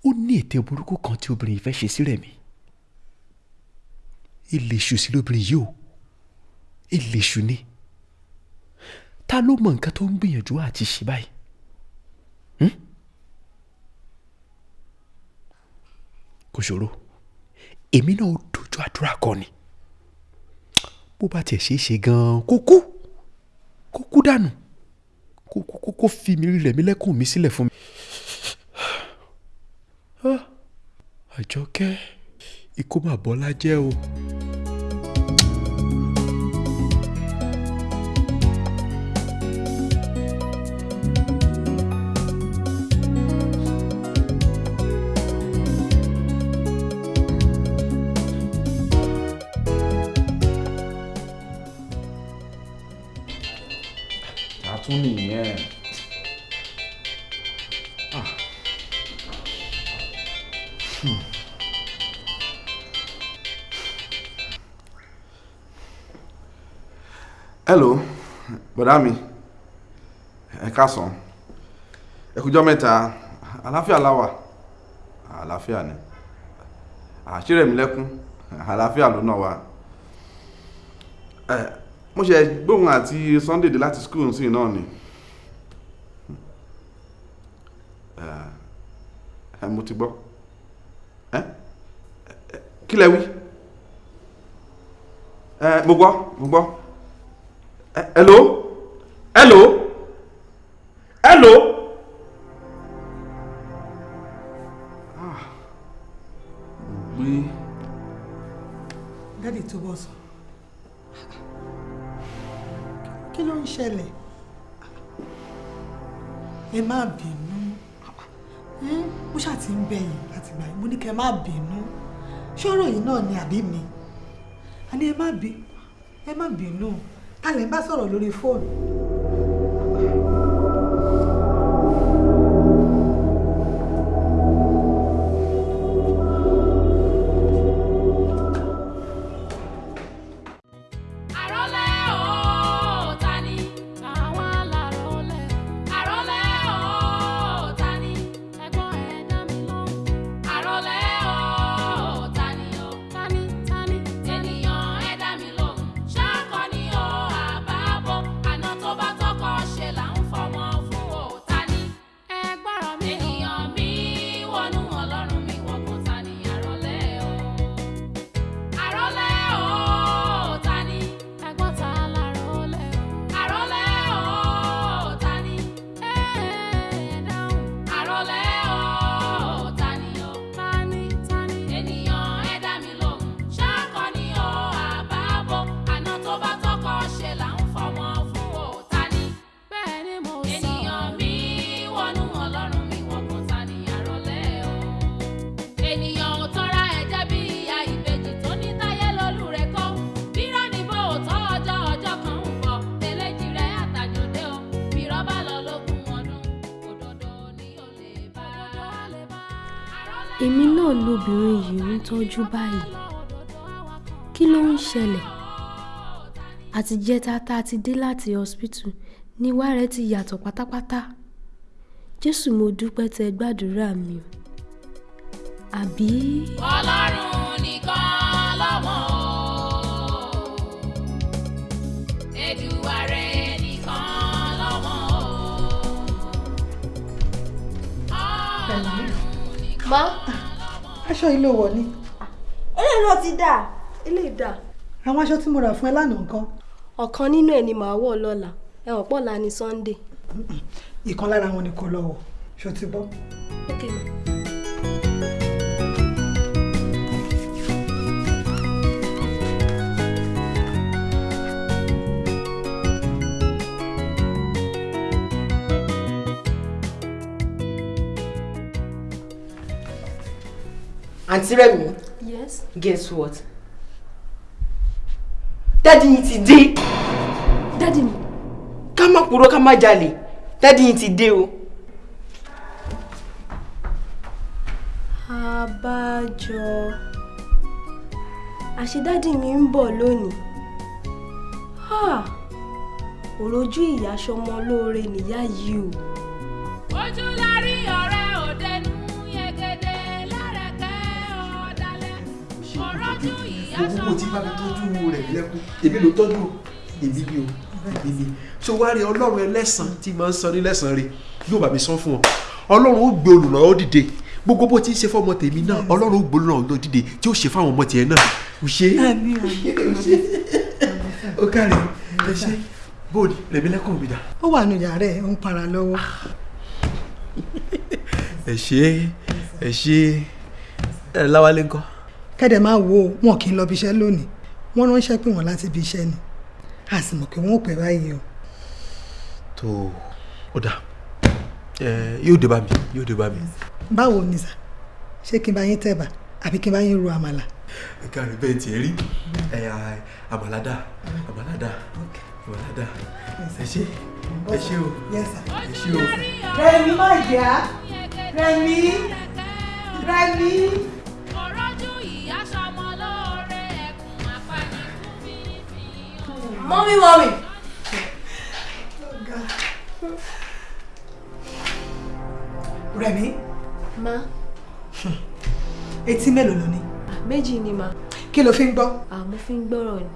Ó ní ète burúkú kan tí obìnrin yìí fẹ́ ṣe sí Rẹ̀mí ilé iṣu sí lóbìnrin yìí o. Ìlèṣù ni. Ta ló mọ nǹkan tó ń gbìyànjú àti ṣe báyìí? Hmm? kò ṣòro èmi náà dojú àdúrà kọ ni bó bá tiẹ̀ ṣeé ṣe gan-an kó kú kó kú dànù kó fi mi rẹ̀ mi lẹ́kùn mi sílẹ̀ fún mi. Ah, àjọkẹ́ ikú mà jẹ́ o. àtún nìyẹn. Hello bọ̀dá mi. Ẹ káàsán. Ẹ kújọ́ mẹ́ta. Àlàáfíà láwà àlàáfíà ni. Àṣírí mi lẹ́kún àlàáfíà ló náà wà mo ṣe gbóhùn àti Sunday dé láti school sí náà ni. Ẹ ẹ mo ti gbọ́. Ẹ, kí lẹ mo gbọ́ mo gbọ́. Hello? Hello. Kẹ́ má bínú. Ṣọ́rọ̀ yìí náà ni àbí mi? A ní ẹ má bí ẹ má bínú. Ta lè bá sọ̀rọ̀ lórí fóònù. Tọ́jú báyìí. Kí ló ń ṣẹlẹ̀? Àtijẹ́ta tá a ti dé láti hospital ni wá rẹ̀ ti yàtọ̀ pátápátá. Jésù mo dúpẹ́ tẹ gbàdúrà mi o. Àbí. ọlọ́run nìkan lọ́mọ o Èdùmàrè nìkan lọ́mọ o. má aṣọ yìí ló wọ̀ ni náà ti dà eléyìí dà. àwọn aṣọ tí mo rà fún ẹ lánàá nǹkan ọ̀kan nínú ẹ̀ ni màá wọ̀ lọ́la ẹ̀wọ̀n pọ̀ la Sunday. ìkan lára wọn ni kò lọ wọ̀ ṣó ti bọ́. ok ma. àǹtí Rẹ̀mí yes. Guess what dádì yìí ti dé dádì mi. ká má purọ́ ká má jalè dádì yìí ti dé o. abájọ àṣedádì mi ń bọ̀ lónìí Ha! òrojú ìyá sọmọ lóore nìyá yìí o. ojú la rí ọ̀rẹ́ ìyá owó tí bá mi tọ́jú rẹ̀ lẹ́kún? Èmi ló tọ́jú èmi ni o. Èmi ni. Ṣé wàá rí ọlọ́run ẹlẹ́sàn tí máa ń san ní lẹ́sàn rẹ̀? Yóò bá mi san fún ọ. Ọlọ́run ó gbé olùrànlọ́wọ́ dìde. Gbogbo bó ti ń ṣe fọmọ tèmi náà ọlọ́run ó gbé olùrànlọ́wọ́ dìde tí ó ṣe fáwọn ọmọ tiẹ̀ náà. Ò ṣe ó kárí ẹ ṣe. Bóòdì rẹ̀mí lẹ́kọ̀ọ́ mi dá. ó wà nù yàrá ẹ̀ ń para lọ́wọ́. ẹ ṣe ẹ ṣe ẹ láwálé ńkọ́. Kẹ́dẹ̀ máa wo wọn kì í lọ bí iṣẹ́ lónìí. Wọ́n ránṣẹ́ pé wọ́n láti bí iṣẹ́ ni. A sì mọ̀ pé wọ́n ò pẹ́ báyìí o. tó ó dà. Yóò dé bá mi yóò dé bá mi. báwo ni sà? Ṣé kí n bá yín tẹ̀bà àbí kí n bá yín ro àmàlà. ẹ káàrí bẹ́ẹ̀ tiẹ̀ rí. Ẹ àmàlàdà àmàlàdà àmàlàdà ẹ ṣe ẹ ṣe o. Ẹ ṣe o. rẹmi má jà. Rẹmi rẹmi. Mọ́mí mọ́mí. rẹmi ma etí mélòó ló ní. méjì ni ma. kí ló fi ń gbọ́. àmọ́ fi ń gbọ́rọ̀ ni.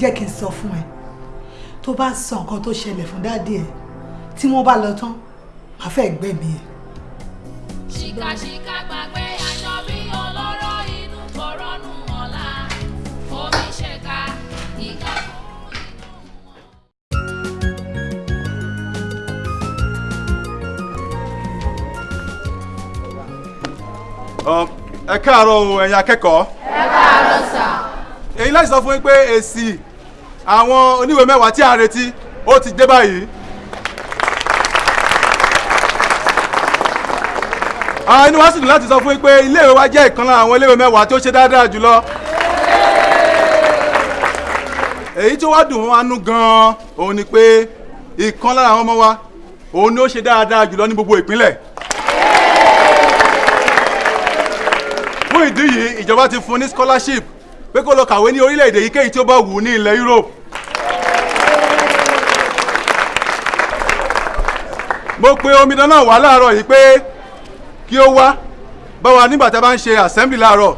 jẹ́ kí n sọ fún ẹ tó bá sọ nǹkan tó ṣẹlẹ̀ fún dáàdì ẹ tí wọ́n bá lọ tán màá fẹ́ gbẹ̀mí ẹ. ṣìkàṣìkà gbàgbé ẹ káàárọ̀ o ẹ̀yin akẹ́kọ̀ọ́. ẹ káàárọ̀ sà. èyí láti sọ fún yín pé èsì àwọn oníwèé mẹ́wàá tí a retí ó ti dé báyìí. inú wa sì dùn láti sọ fún yín pé iléèwé wa jẹ́ ìkan lára àwọn iléèwé mẹ́wàá tó ṣe dáadáa jùlọ. èyí tó wá dùn wá gan-an òun ni pé ìkan lára àwọn ọmọ wa òun ni ó ṣe dáadáa jùlọ ní gbogbo ìpínlẹ̀. Fún ìdí yìí ìjọba ti fún ní scholarship pé kó lọ kàwé ní orílẹ̀-èdè yíkéyìí tí ó bá wù ú ní ilẹ̀ Europe. mo pe omidan náà wá láàárọ̀ yìí pé kí ó wá bá wa nígbà tí a bá ń ṣe assembly láàárọ̀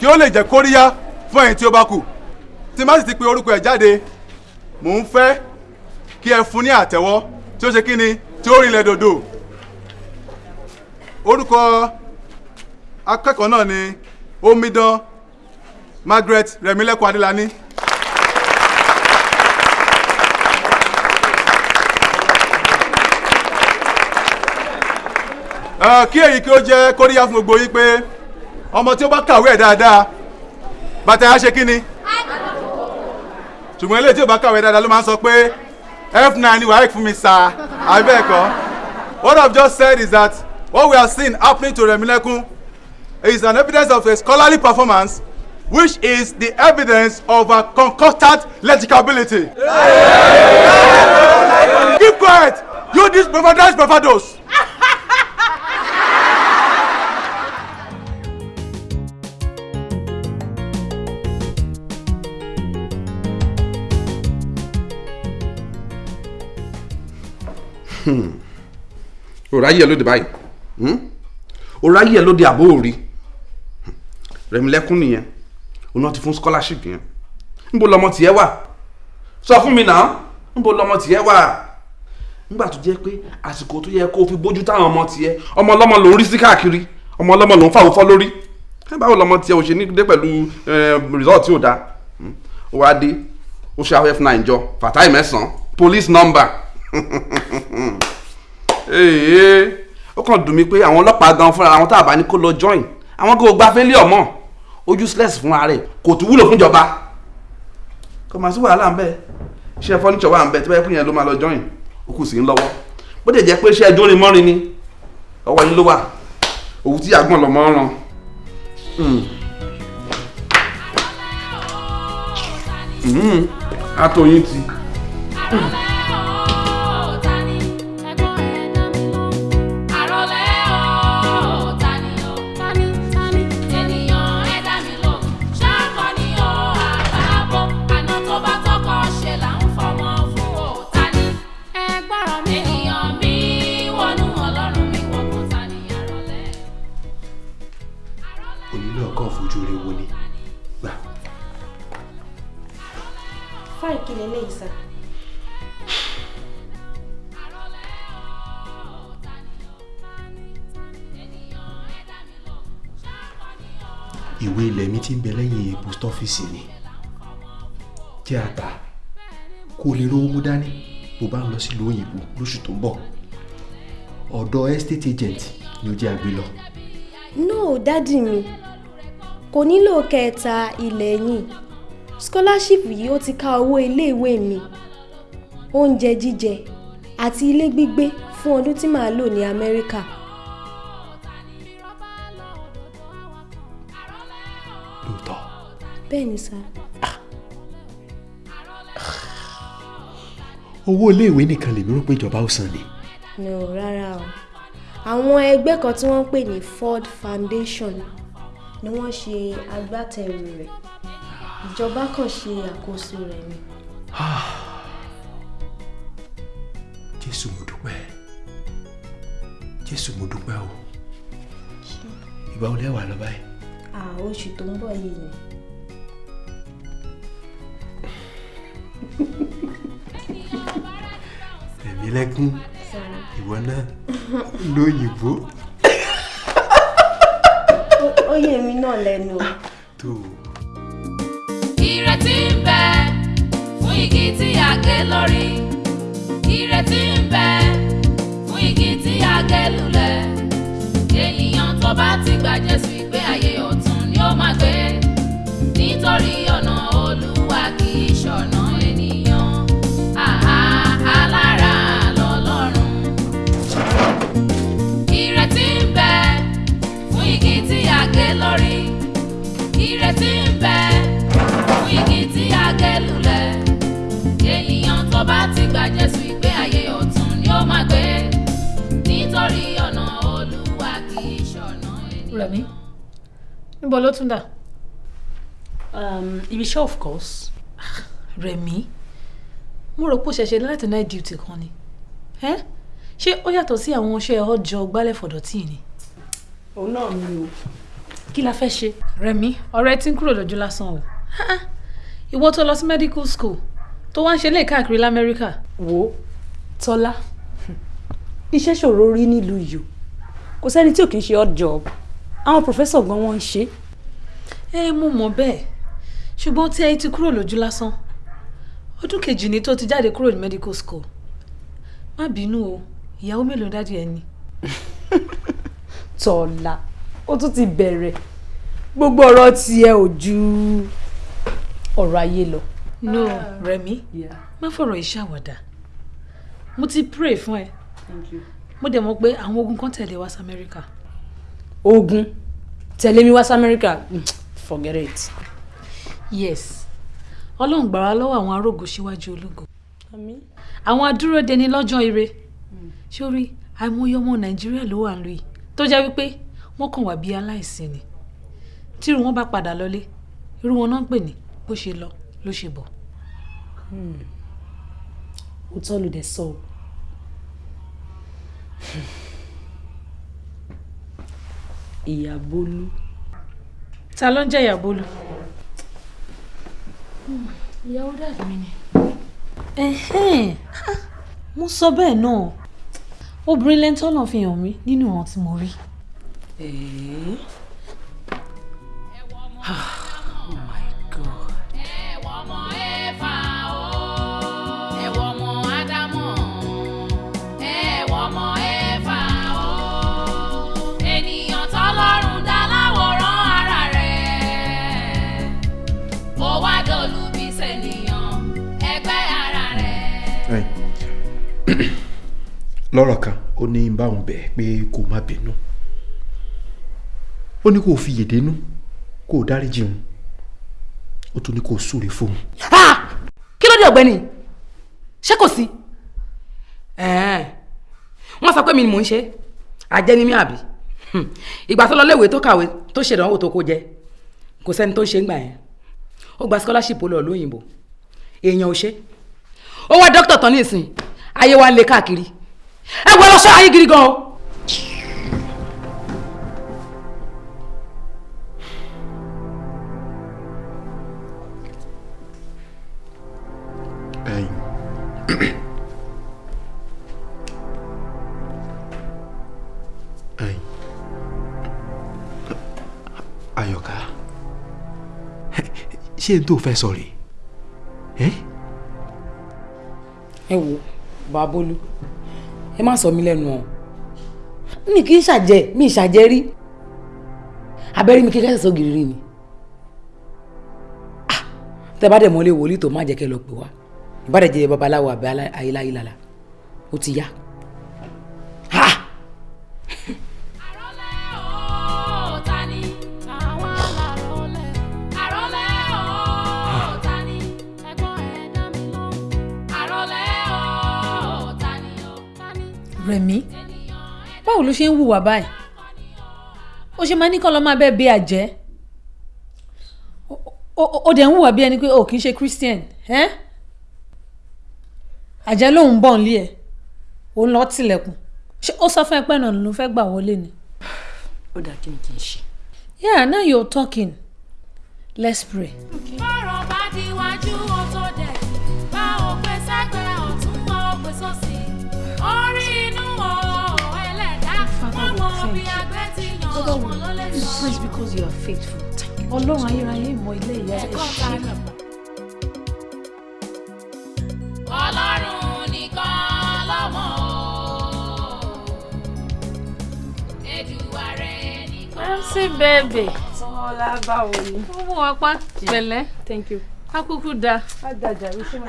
kí ó lè jẹ́ kóríyá fún ẹ̀yin tí ó bá kù tí má sì ti pe orúkọ ẹ̀ jáde mò ń fẹ́ kí ẹ fún ní àtẹ́wọ́ tí ó ṣe kí ni tí ó rinlẹ̀ dòdò orúkọ akẹ́kọ̀ọ́ náà ni omidan Margaret Rẹ̀mílẹ́kùn Adélani. kí èyí kí ó jẹ́ kóríyá fún gbogbo yín pé ọmọ tí ó bá kàwé ẹ̀ dáadáa bàtà á ṣe kí ni ṣùgbọ́n eléyìí tí ó bá kàwé dáadáa ló máa ń sọ pé f9 ni wàhálà fún mi sá àbẹ́ẹ̀kọ́ what I've just said is that what we are seeing happening to Rẹ̀mílẹ́kùn is an evidence of a scholarly performance which is the evidence of a concocted legibility. Keep quiet! You these bravadores bravados! òráyè lóde báyìí òráyè lóde àbó òrí Rẹ̀mílẹ́kún nìyẹn. Òun náà ti fún scholarship yẹn. Níbo lọmọ tiẹ̀ wà? Sọ fún mi náà. Níbo lọmọ tiẹ̀ wà? Nígbà tó jẹ́ pé àsìkò tó yẹ kó fi bójú táwọn ọmọ tiẹ̀ ọmọ ọlọ́mọ ló ń rí sí káàkiri ọmọ ọlọ́mọ ló ń fàwọ́ fọ́ lórí. Báwo lọmọ tiẹ̀ ò ṣe ní dé pẹ̀lú result tí ò dáa ó wá dé ó ṣe àwọn f9 jọ fatai mẹ́sàn-án police number. Ó kàn dùn mí pé àwọn ọlọ́pàá gan fúnra àwọn tá a bá ní kó lọ join. Àwọn kò gba fẹ́lẹ́ ọmọ ó useless fúnra rẹ̀ kò tún wúlò fúnjọba kò máa sí wàhálà ń bẹ iṣẹ́ furniture wà ń bẹ tí wọ́n yẹ kó yẹn ló máa lọ join ó kù sí ń lọ́wọ́. Bó dẹ̀ jẹ́ pé iṣẹ́ mọ́rin ni ọwọ́ yín ló wà. Òwú tí àgbọ̀n lọ́mọ ràn. àtòyìn ti. onílé ìwé ilẹ̀ mi ti ń bẹ lẹ́yìn post office ni jẹ́ àtà kó lè rówó mú dání. Bó bá ń lọ sílùú òyìnbó lóṣù tó ń bọ̀. Ọ̀dọ̀ estate agent ni ó jẹ́ àgbé lọ. no dádì mi. Kò nílò kẹta ilẹ̀ yìí scholarship yìí ó ti ká owó iléèwé mi. Oúnjẹ jíjẹ àti ilé gbígbé fún ọdún tí màá lò ní amẹ́ríkà. Bẹ́ẹ̀ ni sá. owó iléèwé nìkan lèmi rò pé ìjọba ó san ni. no rárá o àwọn ẹgbẹ́ kan tí wọ́n ń pè ní ford foundation ni wọ́n ṣe agbátẹrù rẹ̀ ìjọba kan ṣe àkóso rẹ̀ ni. jésù mo dúpẹ́ jésù mo dúpẹ́ o ìgbà wo lẹ wà lọ báyìí. à oṣù tó ń bọ̀ yìí ni. Ẹ̀mí lẹ́kún ìwọ náà lóyìnbó ó yé mi náà lẹ́nu. O. tó ìrètí ń bẹ fún igi tí a gé lórí. Ìrètí ń bẹ fún igi tí a gé lulẹ̀. Ènìyàn tó bá ti gba Jésù ìgbé ayé ọ̀tun ni ó máa gbé. Nítorí ìrètí ń bẹ fún igi tí a gé lulẹ̀ ènìyàn tó bá ti gba Jésù ìgbé ayé ọ̀tun ni ó máa gbé nítorí ọ̀nà Olúwa kì í ṣọ̀nà Rẹ̀mí níbo ló tún dà. Um, ibi iṣẹ́ of course. Rẹ̀mí mo rò pé ó ṣẹ̀ṣẹ̀ láti night duty kan ni ṣé ó yàtọ̀ sí àwọn iṣẹ́ ọjọ́ gbálẹ̀ fọ̀dọ̀tì ni. òun náà ni o kí la fẹ́ ṣe. Rẹ̀mí ọ̀rẹ́ tí ń kúrò lójú lásán o ìwọ tó lọ sí medical school tó wá ń ṣe lè káàkiri lamẹ́ríkà. wo tọ́lá iṣẹ́ ṣòro rí nílùú yìí kò sẹ́ni tí ò kí ń ṣe odd job àwọn professor gan wọ́n ń ṣe. ẹ mo mọ̀ bẹ́ẹ̀ ṣùgbọ́n tí ẹ ti kúrò lójú lásán ọdún kejì ni tó ti jáde kúrò ní medical school má bínú o ìyàwó mélòó dádì ẹ ni. tọ́lá ó tún ti bẹ̀rẹ̀. Gbogbo ọ̀rọ̀ tiẹ̀ ò ju ọ̀rọ̀ ayé lọ. no. Rẹ̀mí má fọ̀rọ̀ yìí ṣàwàdà. Mo ti pray fún ẹ. Mo dẹ̀ mọ̀ pé àwọn ogun kan tẹ̀lé wá sí amẹ́ríkà. ogun? Tẹ̀lé mi wá sí amẹ́ríkà? Mm, forget it. yes. Ọlọ́run gbà wá lọ́wọ́ àwọn arógo síwájú ológo. Àwọn adúródeni lọ́jọ́ ire. Sórí àìmọye ọmọ nàìjíríà ló wà lóyè tó jẹ́ wípé wọ́n kàn wá bí aláìsí ni tírú wọn bá padà lọlé irú wọn náà ń pè ní bó ṣe lọ ló ṣe bọ̀. òótọ́ ló dẹ̀ sọ o. ìyá bólú. ta ló ń jẹ́ ìyá bólú. ìyàwó dàbí mi ni. mo sọ bẹ́ẹ̀ náà obìnrin lẹ́ńtọ́ náà fi hàn mí nínú ìwọ̀n tí mo rí. lọ́rọ̀ kan ó ní báwọn bẹ̀ pé kó má bínú ó ní kó fi yèdénú kó dáríjì òun. Ó tún ní kó súre fóun. kí ló dé ọ̀gbẹ́ni? Ṣé kò sí? Wọ́n sọ pé mi ni mò ń ṣe. Àjẹ́ ni mí àbí? Hmm. ìgbà tó lọ léèwé tó kàwé tó ṣèdánwò tó kó jẹ kò sẹ́ni tó ń ṣe ń gbà yẹn. Ó gba scholarship lọ lóyìnbó èèyàn ò ṣe. Ó wá dókítà tán ní ìsìn ayé wa ń káàkiri. Ẹ lọ ṣọ́ ayé gidi gan o. ṣé n tó fẹ́ sọ rèé? Ẹ́? Ẹ wo babolú ẹ má sọ mí lẹ́nu o. Mi kì í ṣàjẹ́ mi ì ṣàjẹ́ rí. Abẹ́rí mi kékeré sọ gírí ni. Ah, tẹ bá dẹ̀ mọ́lé wòlíì tó má jẹ́ kẹ́ lọ pè wá. Ìbádẹ́ jẹ́ babaláwo àbẹ́ ayélujára ó ti yá. Rẹ̀mí báwo ló ṣe ń hùwà báyìí? Ó ṣe máa ní kọ́ lọ́ máa bẹ́ẹ̀ bí àjẹ́. Ó- dẹ̀ ń hùwà bí ẹni pé o kì í ṣe Christian àjẹ́ lòun bọ̀ ń lé ẹ̀ òun lọ́ọ́ tilẹ̀kùn. Ṣé ó sọ fún ẹ pé náà ló fẹ́ gbà wọlé ni. ó dà kí ni kí n ṣe. yeah now you're talking. Let's pray. ọ̀rọ̀ bá di iwájú ó lè sọ. Praise because you are faithful. Ọlọ́run ayérayé mọ ilé ìyá ẹ̀ Ẹ̀kọ́ ṣe. ta ọlọ́run nìkan lọ́mọ o Èdùmàrè nìkan. Nancy baby. Ọlá báwo ni? Ó mú wa pa pẹ̀lẹ́. Thank you. Akúkú da. Fún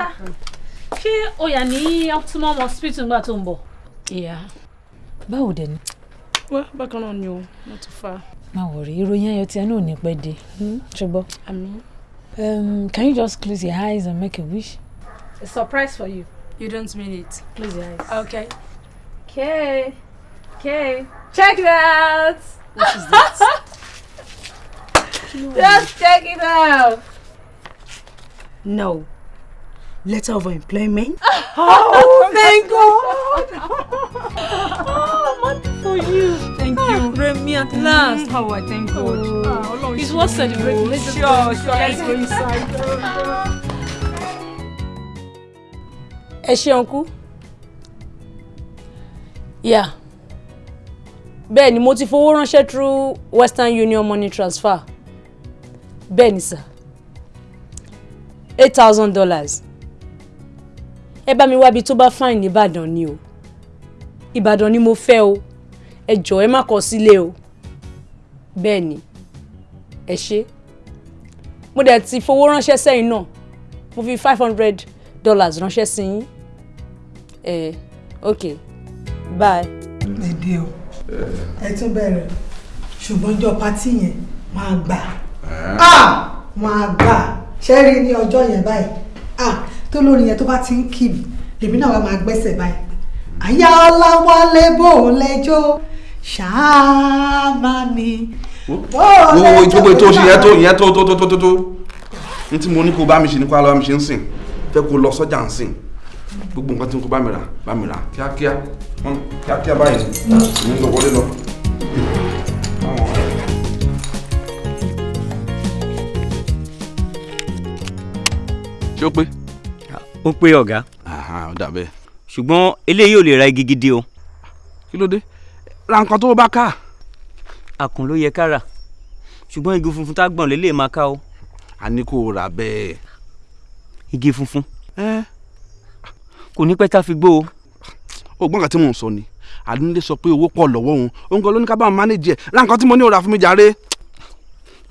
Ṣé o yà ní optimum hospital nígbà tó ń bọ̀? Ìyá. Báwo dẹ̀ ni? Wá bákan náà ni o not too far. Má wọ̀rí ìròyìn ayọ̀ tí ẹ náà ní pẹ́ dé. Ṣùgbọ́n. Àmín. Um, can you just close your eyes and make a wish? A surprise for you. You don't mean it. Close your eyes. Okay. Okay. Okay. Check it out. What is that? Just check it out. No. Letter of employment. Oh, thank God. Remy, at last. How I thank God. Oh, it's worth celebrating. Let's just Sure, go sure. Let's go inside. ẹ ọ̀nkú. yà bẹ́ẹ̀ ni mo ti fowó ránṣẹ́ through Western Union money transfer bẹ́ẹ̀ ni sà eight thousand dollars ẹ bá mi wábi tó bá fine nìbàdàn ni o ìbàdàn ni mo fẹ́ o ẹ jọ̀ọ́ ẹ má kọ sílé o bẹ́ẹ̀ ni ẹ ṣe mo dẹ̀ ti fowó ránṣẹ́ sẹ́yìn náà mo fi five hundred dollars ránṣẹ́ sí yín ẹ ok bye. Èdè o. Ẹ tún bẹ̀rẹ̀. Ṣùgbọ́n ọjọ́ patí yẹn máa gbà. Ah! Máa gbà. Ṣé rí ní ọjọ́ yẹn báyìí? Ah! Tó lórí yẹn tó bá ti ń kì mí, lèmi náà wá máa gbẹ́sẹ̀ báyìí. Àyà ọláwálé bò lẹ́jọ́ ṣáá mi. Wo gbogbo ètò ìṣe yẹn tó ìyẹn tó tó tó tó tó tó n tí mo ní kó bá mi ṣe ní kó lọ́wọ́ mi ṣe ń sìn fẹ́ kó lọ sọ́jà ń sìn gbogbo nǹkan tí mo kó bá mi rà bá mi rà kíákíá kíákíá báyìí ń lọ wọlé lọ. ṣé ó pé. ó pé ọ̀gá. ó dà bẹ́ẹ̀. ṣùgbọ́n eléyìí ò lè ra igi gidi o. kí ló dé ra nǹkan tó bá ká. àkùn ló yẹ ká rà ṣùgbọ́n igi funfun tá gbọ̀n lélẹ̀ máa ká o. a ní kó rà bẹ́ẹ̀. igi funfun. kò ní pẹ́ tá fi gbó o. ó gbọ́n kan tí mò ń sọ ni àdúndé sọ pé owó pọ̀ lọ́wọ́ òun òun kan ló ní ká bá wọn mánéjì ẹ̀ ra nǹkan tí mo ní ò rà fún mi jàre.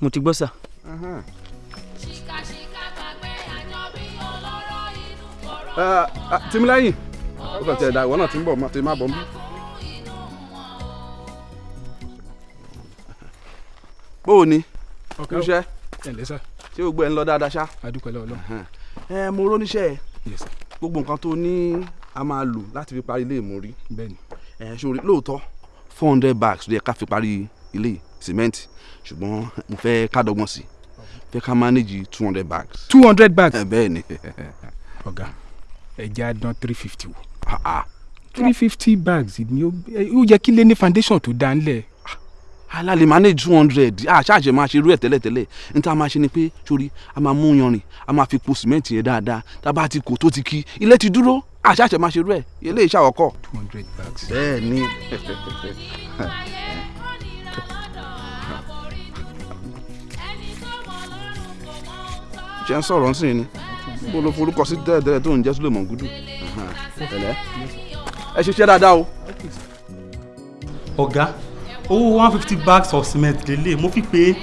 mo ti gbọ́ sà. tìmílẹ́yìn ó kàn tiẹ̀ da ìwọ náà ti ń bọ̀ tí má bọ̀ ń bí. Bó o ní ọ̀gá o. iṣẹ́ ẹ ǹlẹ́ sà. ṣé gbogbo ẹ̀ ń lọ dáadáa ṣá. adúpẹ́ lọ́wọ́ lọ́wọ́. ẹ mo róníṣẹ́ ẹ gbogbo nǹkan tó ní a máa lò láti fi parí ilé ìmúrí. bẹ́ẹ̀ni. ẹ ṣòrí lóòótọ́ four hundred bags ló yẹ ká fi parí ilé sìmẹ́ǹtì ṣùgbọ́n mo fẹ́ ká dọ́gbọ́n sí i fẹ́ ká manage two hundred bags. two hundred bags. ẹ bẹ́ẹ̀ ni. ọ̀gá ẹ jẹ́ àdán three fifty wò. three fifty bags ni ó yẹ kí lé ní foundation tó dá ńlẹ̀. Alálẹ̀ manage two hundred àṣàṣe máa ṣe irú ẹ̀ tẹ́lẹ̀tẹ́lẹ̀ ní tá a máa ṣe ni pé sórí a máa mú yanrìn a máa fi po sìmẹ́ǹtì yẹn dáadáa tá a bá ti kò tó ti kí ilé ti dúró àṣàṣe máa ṣe irú ẹ̀ ilé iṣẹ́ àwọ̀kọ́. two hundred bags. bẹ́ẹ̀ ni. ṣe ń sọ̀rọ̀ sí ni bó ló forúkọ sí tẹ́lẹ̀tẹ́lẹ̀ tó ń jẹ́ Suleiman Gudu ẹ ṣiṣẹ́ dáadáa o. ọ̀gá owó one fifty bags of cement lélẹ̀ mo fi pé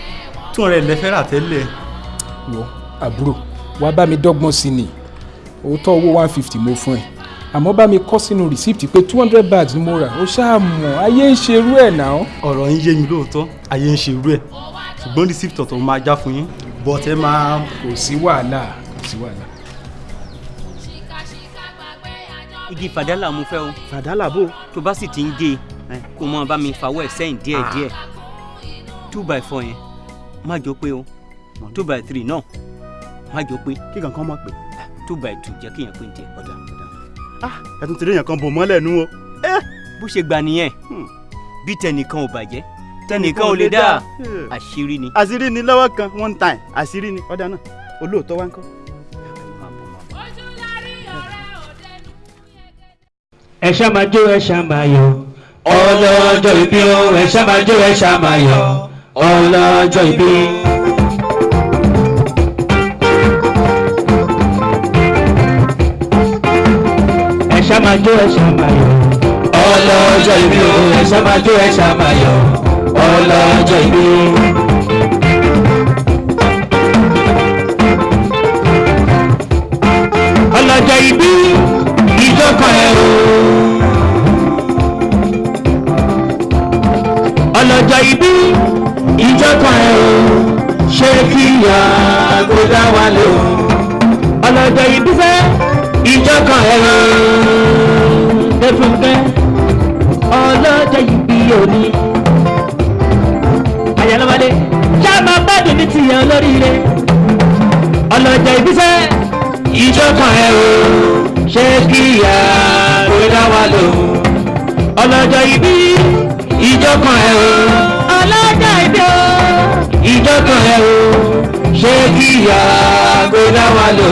two hundred lẹ́fẹ́ rà tẹ́lẹ̀. wọ àbúrò wàá bá mi dọ́gbọ́n sí ni òótọ́ owó one fifty mo fún ẹ àmọ́ bá mi kọ́ sínú receipt pé two hundred bags ni mo rà ó ṣáà mọ̀ ayé ń ṣerú ẹ̀ náà. ọ̀rọ̀ ń yé mi lóòótọ́ ayé ń ṣerú ẹ̀ ṣùgbọ́n receipt ọ̀tọ̀ máa já fún yín but ẹ máa. kò sí wàhálà kò sí wàhálà. igi fàdálà mo fẹ́ o. fàdálà bò. tó bá sì ti ń gé e kó mọ bá mi fàwọ́ ẹ̀ sẹ́yìn díẹ̀ díẹ̀. Two by four yẹn. Má jọ pé o. Two by three náà. Má jọ pé. kí kankan mọ̀ pé. two by two jẹ́ kéèyàn pé ń tiẹ̀. ọ̀dà ọ̀dà. Ẹ tún ti rí èèyàn kan bò mọ́lẹ̀ nú o. bó ṣe gbà nìyẹn. Bí tẹnìkan ò bàjẹ́ tẹnìkan ò lè dá. àṣírí ni. àṣírí ni lọ́wọ́ kan one time. Àṣírí ni. Ọ̀dà náà. Olóòótọ́ wá ń kọ́. ẹ ṣá máa jó ẹ ṣá máa yọ̀ ọlọ́jọ́ ìbí o ẹ ṣá máa jó ẹ ṣá máa yọ̀ ọlọ́jọ́ ìbí. ẹ ṣá máa ẹ ṣá ọlọ́jọ́ ìbí o ẹ ṣá ẹ ṣá ọlọ́jọ́ ìbí. ọlọ́jọ́ ìbí ọlọ́jọ́ ìbí ìjọkan ẹ o. ṣé kí ìyá gbọ́dá wa lè o. ọlọ́jọ́ ìbí fẹ́ ìjọkan ẹ o. lẹ́fúnkẹ́ ọlọ́jọ́ ìbí òní. àyàlọ́wálé ṣá máa gbádùn ní tìyàn olóríire. ọlọ́jọ́ ìbí fẹ́ ìjọkan ẹ o ṣé kí ìyá gbéra wa lò ọlọ́jọ́ ìbí ìjọkan ẹ o. Ọlọ́jọ́ ìbí o. Ìjọkan ẹ o. Ṣé kí ìyá gbéra wa lò.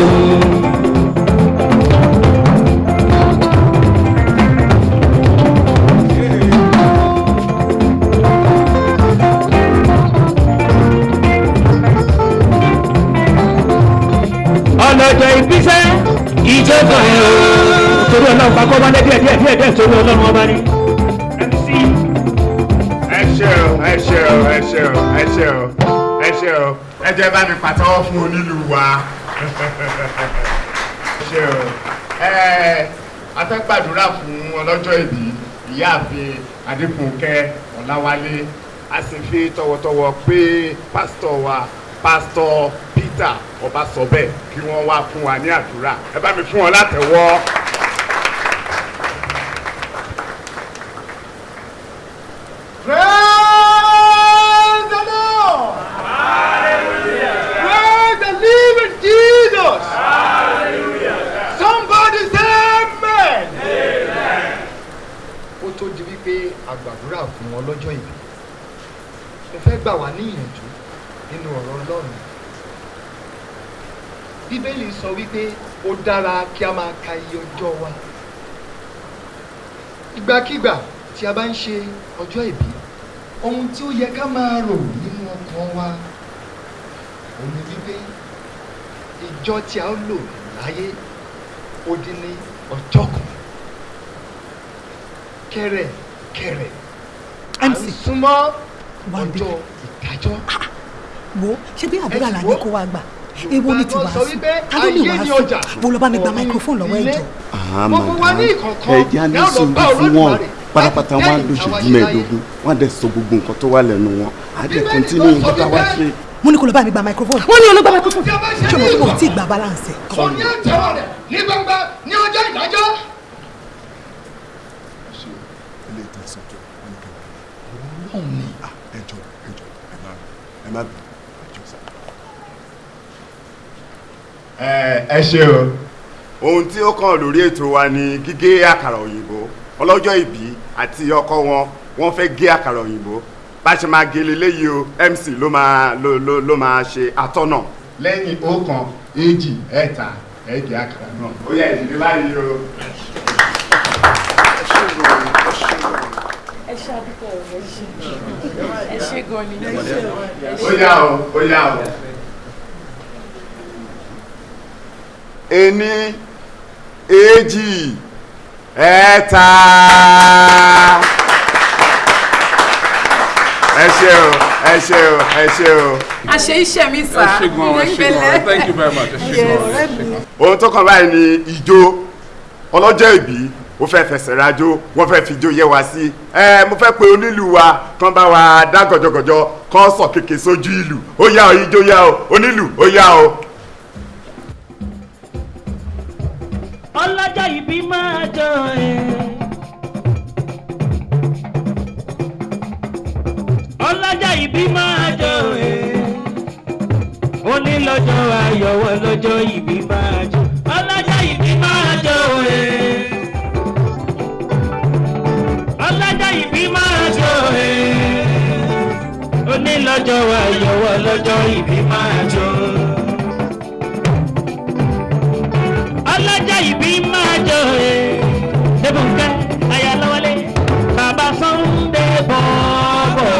ọlọ́jọ́ ìbí fẹ́ ìjọba ẹ o. Torí ọlọ́run bá kọ́ díẹ̀ díẹ̀ díẹ̀ díẹ̀ torí ọlọ́run ọba ni. Ẹ ṣe o ẹ ṣe o ẹ ṣe o ẹ jẹ́ bá mi pàtẹ́wọ́ fún onílù wa o ẹ a fẹ́ gbàdúrà fún ọlọ́jọ́ ìbí ìyáàfin adékùnkẹ́ ọ̀làwálé a sì fi tọwọ́tọwọ́ pé pásítọ̀ wa pásítọ̀ peter ọbasọbẹ kí wọ́n wá fún wa ní àdúrà ẹ bá mi fún wọn látẹ́wọ́. Praise the Lord! Praise the living Jesus! Somebody say amen! ó tó di wípé àgbàdúrà fún wọn lọ́jọ́ ìbí mo fẹ́ gbà wá ní ìyànjú nínú ọ̀rọ̀ ọlọ́run bíbélì sọ wípé ó dára kí a máa ka iye ọjọ́ wa. Ìgbàkígbà tí a bá ń ṣe ọjọ́ ìbí ohun tí ó yẹ ká máa rò nínú ọkàn wa òun ni wípé ìjọ tí a ó lò láyé ó dín ní ọjọ́ kan. Kẹrẹ kẹrẹ à ń súnmọ́ ọjọ́ ìdájọ́. wo ṣé bí àdúrà là ní kó wá gbà ewu ni sọ wípé ká ló lè sùn mo lọ bá mi gba microphone lọ́wọ́ ìkọ̀ọ̀kan. ẹ̀jẹ̀ á ní sùúrù fún wọn. pátápátá wọn á lóṣù lẹ́yìn mẹ́ẹ̀ẹ́dógún wọn á dẹ̀ sọ gbogbo nǹkan tó wà lẹ́nu wọn. Á dẹ̀ kọ́ntínú nǹkan tá a wá ṣe. mo ní kó lọ bá mi gba microphone. wọ́n ní olóògbé microphone. Ṣé mo tó kò tí ì gba balance kò ní àtẹwọ́ rẹ̀ ní gbangba ní ọjọ́ ìdájọ́. ẹjọ́ ẹjọ́ ẹ má ẹ má bẹ̀ ẹjọ́ sá. Ẹ ṣe o. Ohun tí ó kàn lórí ètò wa ni gígé àkàrà òyìnbó. Ọlọ́jọ́ ìbí àti ọkọ wọn wọ́n fẹ́ gé àkàrà òyìnbó. Bá ṣe máa gé leléyìí o mc ló máa ló ló ló máa ṣe atọ́nà. lẹ́yìn ọ̀kan èjì ẹ̀ta ẹ̀gẹ́ àkàrà náà. Ó yẹ ìdílé báyìí o. ẹ ṣe àdúgbò ẹ ṣe ẹ ṣe gan ni ẹ ṣe ó yá o ó yá o. ení èjì ẹ̀ta. ẹ ṣé o ẹ ṣé o ẹ ṣé o. àṣẹ iṣẹ́ mi sà ẹ ṣé gan ẹ ṣé gan. Thank you very much. Ẹ ṣé gan. Ohun tó kàn báyìí ni ijó. Ọlọ́jọ́ ìbí ó fẹ́ fẹsẹ̀ rajó wọ́n fẹ́ fijó yẹ wá sí. Ẹ mo fẹ́ pe onílù wa kán bá wa dá gọ̀jọ̀gọ̀jọ̀ kán sọ kéèké sójú ìlú ó yá o ijó yá o. Onílù ó yá o. ọlọ́jọ́ ìbí máa jọ ẹ̀. ọlọ́jọ́ ìbí máa jọ ẹ̀. onílọ́jọ́ ayọ̀wọ̀ lọ́jọ́ ìbí máa jọ. ọlọ́jọ́ ìbí máa jọ ẹ̀. ọlọ́jọ́ ìbí máa jọ ẹ̀. onílọ́jọ́ ayọ̀wọ̀ lọ́jọ́ ìbí máa jọ. Ọlọ́jọ́ ìbí máa jọ ẹ̀. débùnkẹ́ ayálọ́wọ́lé bàbá Sunday bọ̀ọ̀bọ̀.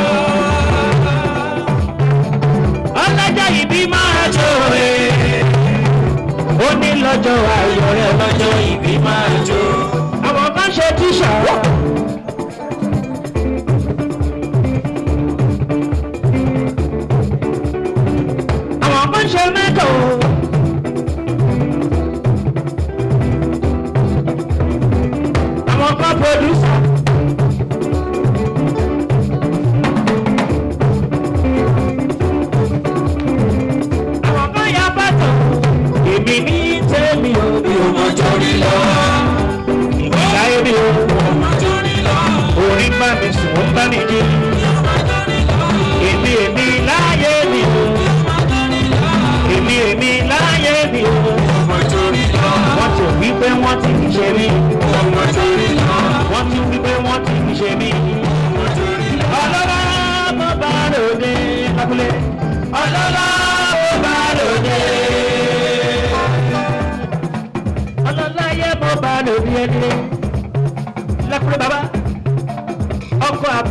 ọlọ́jọ́ ìbí máa jọ ẹ̀. ó ní lọ́jọ́ ayọ̀ rẹ̀ lọ́jọ́ ìbí máa jọ. àwọn kan ṣe tíṣà. àwọn kan ṣe. Mi sùn ó bá mi jí.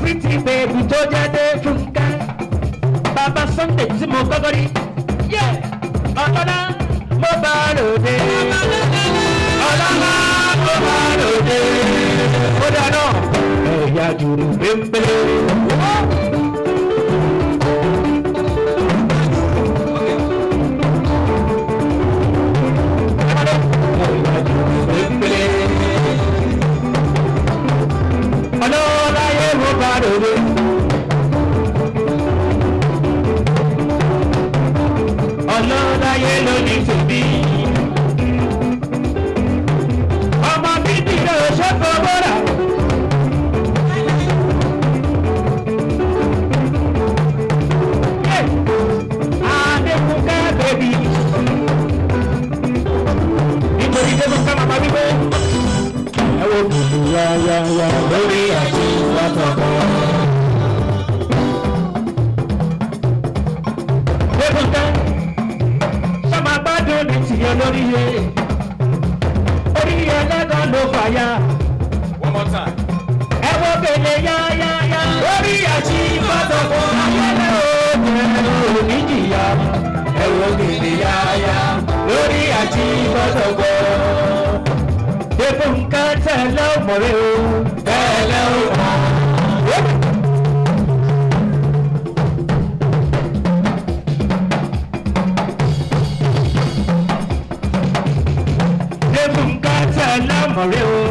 Àpítì bèbí tó jáde fúnkẹ́. bàbá Sunday tí mo kọ́kọ́ rí. yẹ ọlọ́lá mo bá lòdì. ọlọ́lá mo bá lòdì. ó dáná ẹ̀yà jùlọ pépélé. ọlọ́lá yẹ mo bá lòdì. ọlọ́lá yẹ lónìí tòbí. ọmọ bíbí ló ṣe fọwọ́ rà. Adékúnká bèbí. Nítorí Débùnká màmá wípé. Ẹ wo yáyáyá lórí ní tìyẹ lórí yẹ. Orí ẹlẹ́gàn ló fàyà. one more time. Ẹ wo gèlè yáyáyá lórí àti wàtọ̀kọ̀. Ayẹlẹ́ òògùn oníjìyà. Ẹ wo gèlè yáyá lórí àti wàtọ̀kọ̀. Débùnká tẹ̀lé ọmọrẹ́ o. Tẹ̀lé ọmọ. Tẹ̀lé ọmọrẹ́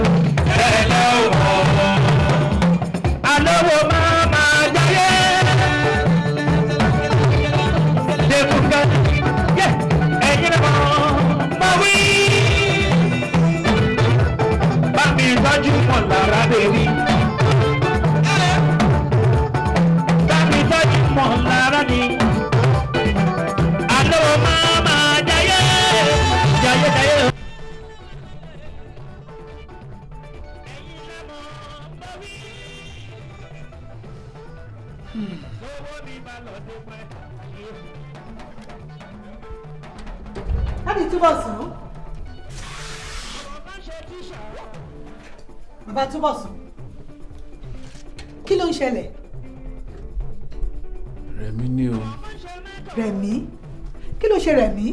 láti túbọ̀ sùn. bàbá túbọ̀ sùn. kí ló ń ṣẹlẹ̀? rẹ̀mí ni o rẹ̀mí kí ló ṣe rẹ̀mí?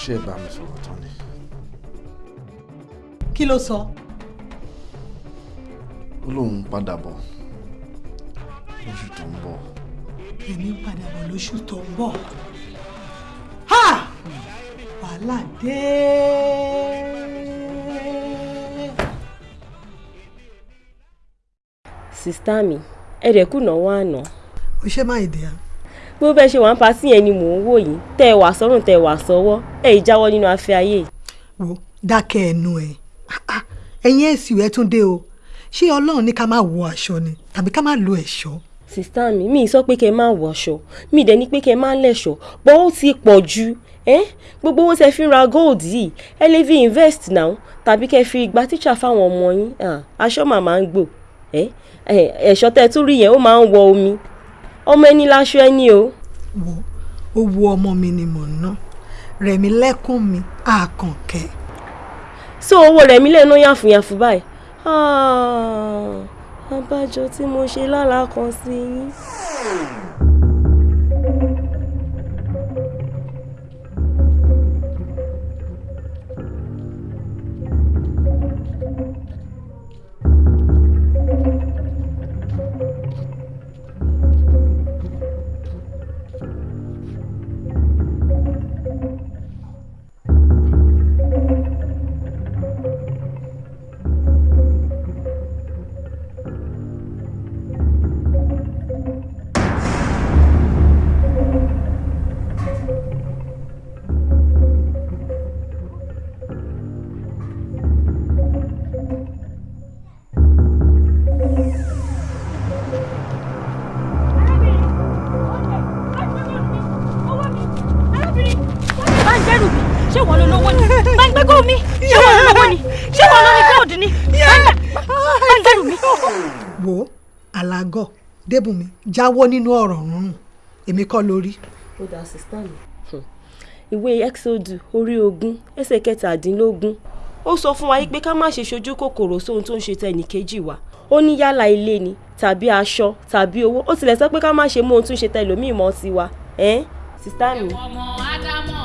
ṣe é bá mi sọ̀rọ̀ tán ni. kí ló sọ. ó lóun padà bọ̀ lóṣù tó ń bọ̀. Èmi ń padà bọ̀ lóṣù tó ń bọ̀. ha wàhálà dé. sista mi ẹ̀rẹ̀ kùnà wà àná. o ṣe máa dìá. bó bẹ́ẹ̀ ṣe wà ń patí yẹn ni mò ń wò yìí tẹ́ ẹ wà sọ́rùn tẹ́ ẹ wà sọ́wọ́ ẹ̀ ì jáwọ́ nínú afẹ́ ayé. wo dákẹ́ ẹnu ẹ̀ ẹ̀yin èsì rẹ̀ tún dé o ṣé ọlọ́run ní ká má wọ aṣọ ni tàbí ká má lo ẹ̀ṣọ́. Sista mi mi sọ pé kẹ́ ẹ má wọṣọ mi dẹ̀ ní pé kẹ́ ẹ má lẹ̀ṣọ́ bọ́ ó ti pọ̀ ẹ́ gbogbo owó tẹ́ fi ń ra gold yìí ẹ lè fi invest now tàbí kẹ́ fi gba tíṣà fáwọn ọmọ yín. Aṣọ màmá ń gbò ẹ̀ṣọ́ tẹ́ tún rí yẹn ó máa ń wọ omi. Ọmọ ẹni láṣọ ẹni o. wo owó ọmọ mi ni mò ń ná. Rẹ̀mí lẹ́kùn mi àkànkẹ́. so owó rẹ̀mí lè ná yàfùyàfù báyìí abájọ tí mo ṣe lálàá kan sí yín. Alágọ̀ débùnmi jáwọ́ nínú ọ̀rọ̀ rúnrún èmi kọ́ lórí. ó dá sista mi. Ìwé exodus orí ogún ẹsẹ̀ kẹtàdínlógún. Ó sọ fún wa pé ká má ṣe ṣojú kòkòrò sóhun tó ń ṣe tẹnìkejì wa. Ó ní yálà ilé ni tàbí aṣọ tàbí owó. Ó tilẹ̀ sọ pé ká má ṣe mú ohun tó ń ṣe tẹlòmíì mọ́ tiwa ẹ́n? Sista mi. ọmọ ádámọ̀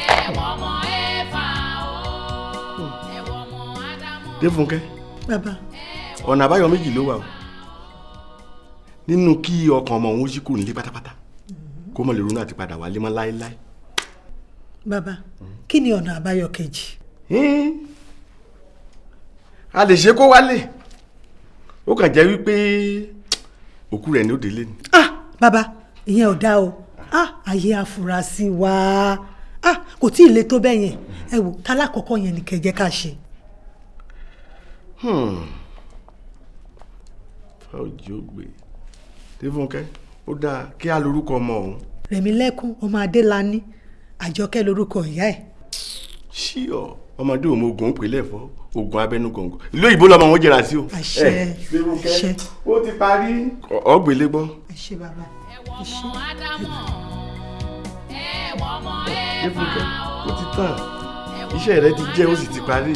ẹ̀wọ̀ ọmọ ẹ̀fà o. Ẹ̀wọ̀ ọmọ ádámọ̀. Défúnkẹ́ bàbá. ọ̀nà àbáyọ méjì ló wà o nínú kí ọkàn ọmọ òun ṣí kúrò nílé pátápátá kó mọ̀ lè ronú àti padà wálé mọ́ láéláé. bàbá kí ni ọ̀nà àbáyọ kejì. a lè ṣe kó wálé ó kàn jẹ́ wípé òkú rẹ̀ ní ó délé ni. bàbá ìyẹn ò dá o ah ayé afurasí wa ah kò tí ì le tó bẹ́ẹ̀ yẹn ẹ wò tálákọ̀ọ́kọ́ yẹn ni kẹjẹ́ ká ṣe. fáwọjì ó gbé Défúnkẹ́ ó dáa kí á lorúkọ ọmọ ọ̀hún. rẹ̀mílẹ́kùn ọmọ adélani àjọkẹ́ lorúkọ ìyá ẹ̀. ṣíọ ọmọdé òun ogun pèlè fọ ogun abẹnú gọngàn ìlú òyìnbó lọmọ wọn jẹrà sí o. àṣẹ Défúnkẹ́ àṣẹ ó ti parí. ọgbẹlẹ gbọ́. ẹ ṣé bàbá ẹ̀fà o. ó ti tàn iṣẹ́ rẹ ti jẹ́ ó sì ti parí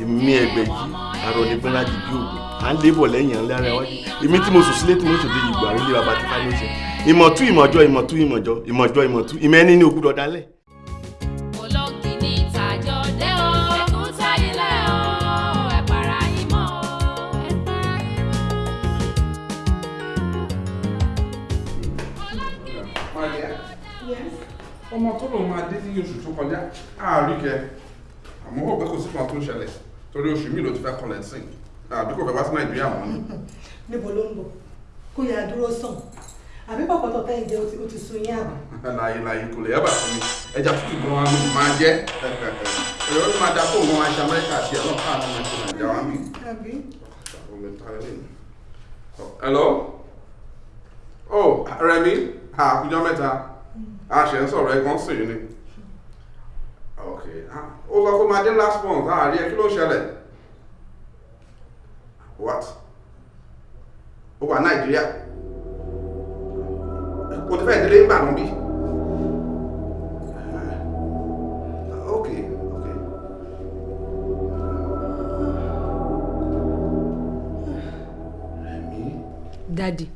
èmi ẹgbẹ́ yìí arọ ní gbọ́nlá di bí òògùn à ń lébọ̀ lẹ́yìn à ń lára wájú èmi tí mo sùn sílé tí mo sùn dé ìgbà àròlé bàbá tí fáyọ ṣe. Ìmọ̀tú ìmọ̀jọ́ ìmọ̀tú ìmọ̀jọ́ ìmọ̀jọ́ ìmọ̀tú ní ogúdọ̀ dálẹ̀. olóńgì ní ìtàjọ dé o èkúté ilé o ẹ para yín mọ́ o ẹ para yín ọmọ tó lòun máa dé ní oṣù tó kọjá àárí kẹ. Àmọ́ pẹ́ kò sí kan tó ń ṣẹlẹ̀ torí oṣù mi ló ti fẹ́ kọlẹ̀ sí àbí kò fẹ́ wá sí nàìjíríà mọ́ ni. níbo ló ń bọ̀? Kó yà dúró sàn. Àbí pọ̀pọ̀tọ̀ tẹ́yìn jẹ́ ó ti sun yín àbá. láyé láyé kò lè yábà fún mi. Ẹja tútù gan wa máa jẹ. Èrò ló máa da kó òun aṣọ amẹ́ríkà àti ẹ̀ lọ́kàn àwọn ọmọ ẹ̀ṣẹ̀ nàìjíríà wa mi. hello? Oh Rẹ̀mí àkùjọ mẹ́ta. A ṣe ń sọ̀rọ̀ ẹ̀gbọ́n sì ni. Ok ah, ó sọ pé máa dé last month. Àárí ẹ kí ló ṣẹlẹ̀ what? Ó wà nàìjíríà. O ti fẹ́ délé ń bà nù bí. Ok ok. Dadi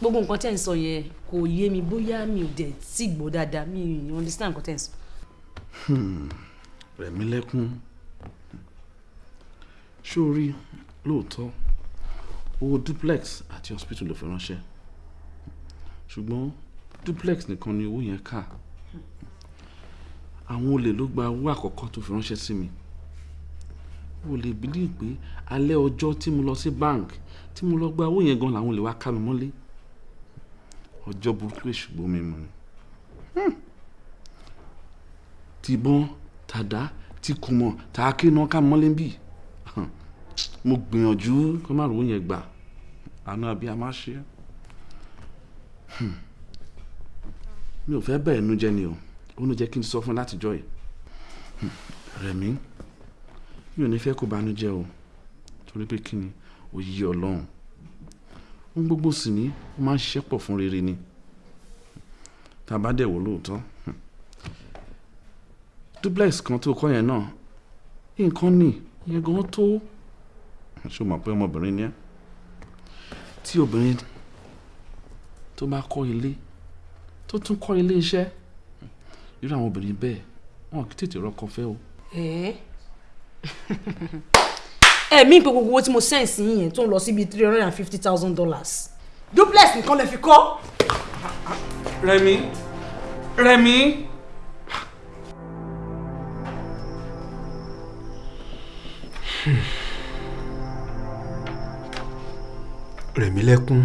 gbogbo nǹkan tẹ́ ń sọ yẹn kò yé mi bóyá mi ò dẹ̀ tí gbọ́ dáadáa mi ò understand nǹkan tẹ́ ń sọ. rẹ̀mí lẹ́kún sórí lóòótọ́ owó duplex àti hospital ló fi ránṣẹ́. Ṣùgbọ́n duplex nìkan ni owó yẹn kà. Àwọn olè ló gba owó àkọ́kọ́ tó fi ránṣẹ́ sí mi. O lè bílí pé alẹ́ ọjọ́ tí mo lọ sí bank tí mo lọ gba owó yẹn gan làwọn olè wá ká mi mọ́lé. Ọjọ́ burúkú èṣùgbọ́n mi mu ni. Tìbọn tàdá tí kò ká mọ́lé bì mo gbìyànjú kó má rówó yẹn gbà àánú àbí a máa ṣe mi ò fẹ́ bẹ́ẹ̀ nu jẹ́ ni o. Ó nu jẹ́ kí n sọ fún látijọ́ yìí. Rẹ̀mí mi ò ní fẹ́ kó banújẹ́ o. Torí pé kí ni? Òye ọlọ́run. Ohun gbogbo sì ní ó máa ń ṣiṣẹ́ pọ̀ fún rere ni. Tá a bá dẹ̀ wò lóòótọ́. Duplex kan tó kọ́ yẹn náà nǹkan nì yẹn gan tó o mọ̀ pé ọmọbìnrin ni ẹ́ tí obìnrin tó bá kọ́ ilé tó tún kọ́ ilé iṣẹ́ irú àwọn obìnrin bẹ́ẹ̀ wọn kì í tètè rọ́kọ fẹ́ o. ẹ̀mí pé gbogbo owó tí mo sẹ́ǹsì yín yẹn tó ń lọ síbi three hundred and fifty thousand dollars duplex nìkan lè fi kọ́. Rẹ̀mí Rẹ̀mí. Rẹ̀mílẹ́kún.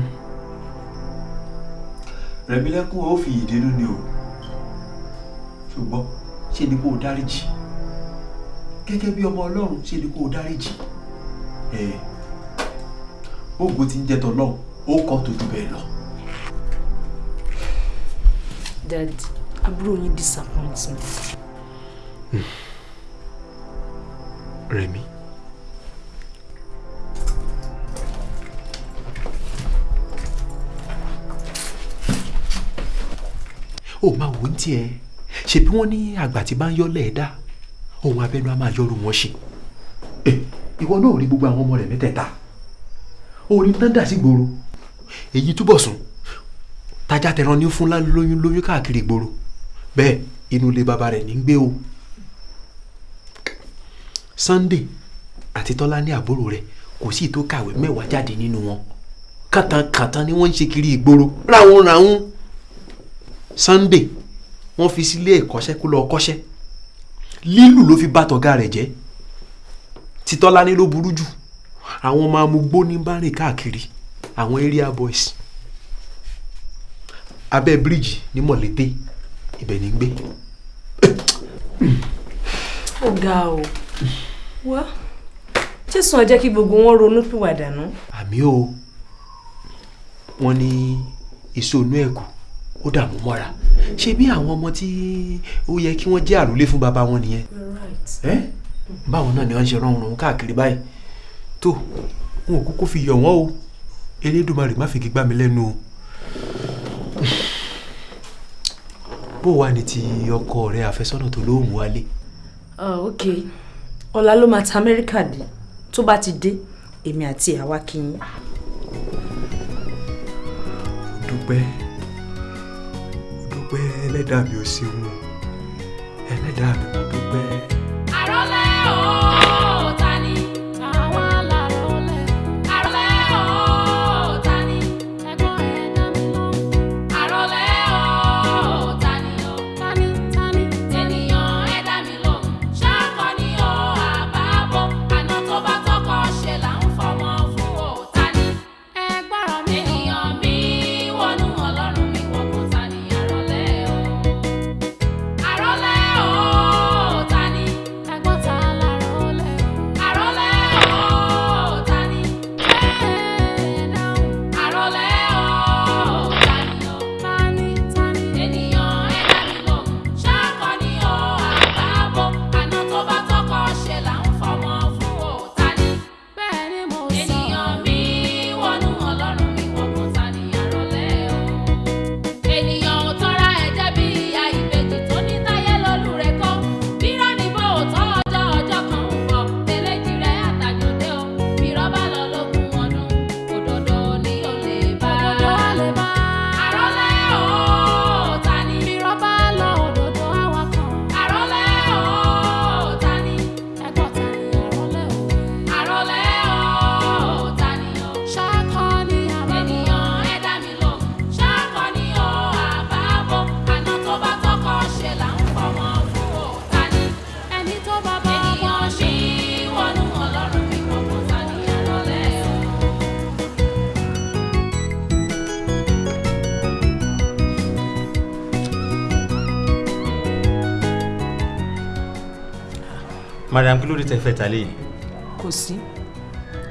Rẹ̀mílẹ́kún ó fi ìdínú ni o. Ṣùgbọ́n ṣe ni kó o dáríjì? Gẹ́gẹ́ bí ọmọ ọlọ́run ṣe ni kó o dáríjì? Ògo ti ń jẹ́ tọ́lọ́run ó kọ́ tó ju bẹ́ẹ̀ lọ. dad àbúrò yín disappoint me. Rẹ̀mí ó máa wò ó tiẹ̀. Ṣe bí wọ́n ní àgbà tí bá ń yọ́ lẹ́ẹ̀dá ohun abẹ́nu á máa yọrù wọn ṣe. Ìwọ náà rí gbogbo àwọn ọmọ rẹ̀ mẹ́tẹ̀ẹ̀ta. Orí tán dà sí gbòòrò èyí túbọ̀ sùn. Tajà tẹran ní fún lóyún lóyún káàkiri gbòòrò bẹ́ẹ̀ inú ilé bàbá rẹ̀ ní ń gbé o. Sunday àti Tọ́lá ní àbúrò rẹ̀ kò sí tó kàwé mẹ́wàá jáde nínú wọn. Kàtàkàtà ni wọ́n ń ṣe kiri ìgboro. Ráhùn ráhùn Sunday wọ́n fi sílé ẹ̀kọ́ṣẹ́ kó lọ kọ́ṣẹ́. Lílù ló fi bá tọ̀gá rẹ̀ jẹ́. Títọ́lá ní ló burú jù. Àwọn ọmọ amúgbó ní bá rìn káàkiri àwọn area boys. Abẹ́ bíríìjì ní mọ̀lété ibẹ̀ ní gbé. ó ga o. Wá jésù jẹ́ kí gbogbo wọn ronú pìwàdà nù. àmì o. Wọ́n ní èso inú ẹ̀kú ó dààmú mọ́ra. Ṣe bí àwọn ọmọ tí ó yẹ kí wọ́n jẹ́ àròlé fún bàbá wọn nìyẹn? Báwọn náà ni wọ́n ṣe rọrùn rọrùn káàkiri báyìí? Tó wọn ò kúkú fi yọ̀ wọ́n o. Elédùnmarè má fi gbá mi lẹ́nu o. Bó wà ní ti ọkọ rẹ àfẹ́sọ́nà tó lóhùn wálé. ok. Ọ̀la ló máa ta amẹ́ríkà dé. Tó bá ti dé èmi àti àwa kì í. dúpẹ́ dúpẹ́ ẹlẹ́dàá mi ò ṣeun ẹlẹ́dàá mi mo dúpẹ́. Madam kí ló dé tẹ fẹ́ ta léyìn. kò sí.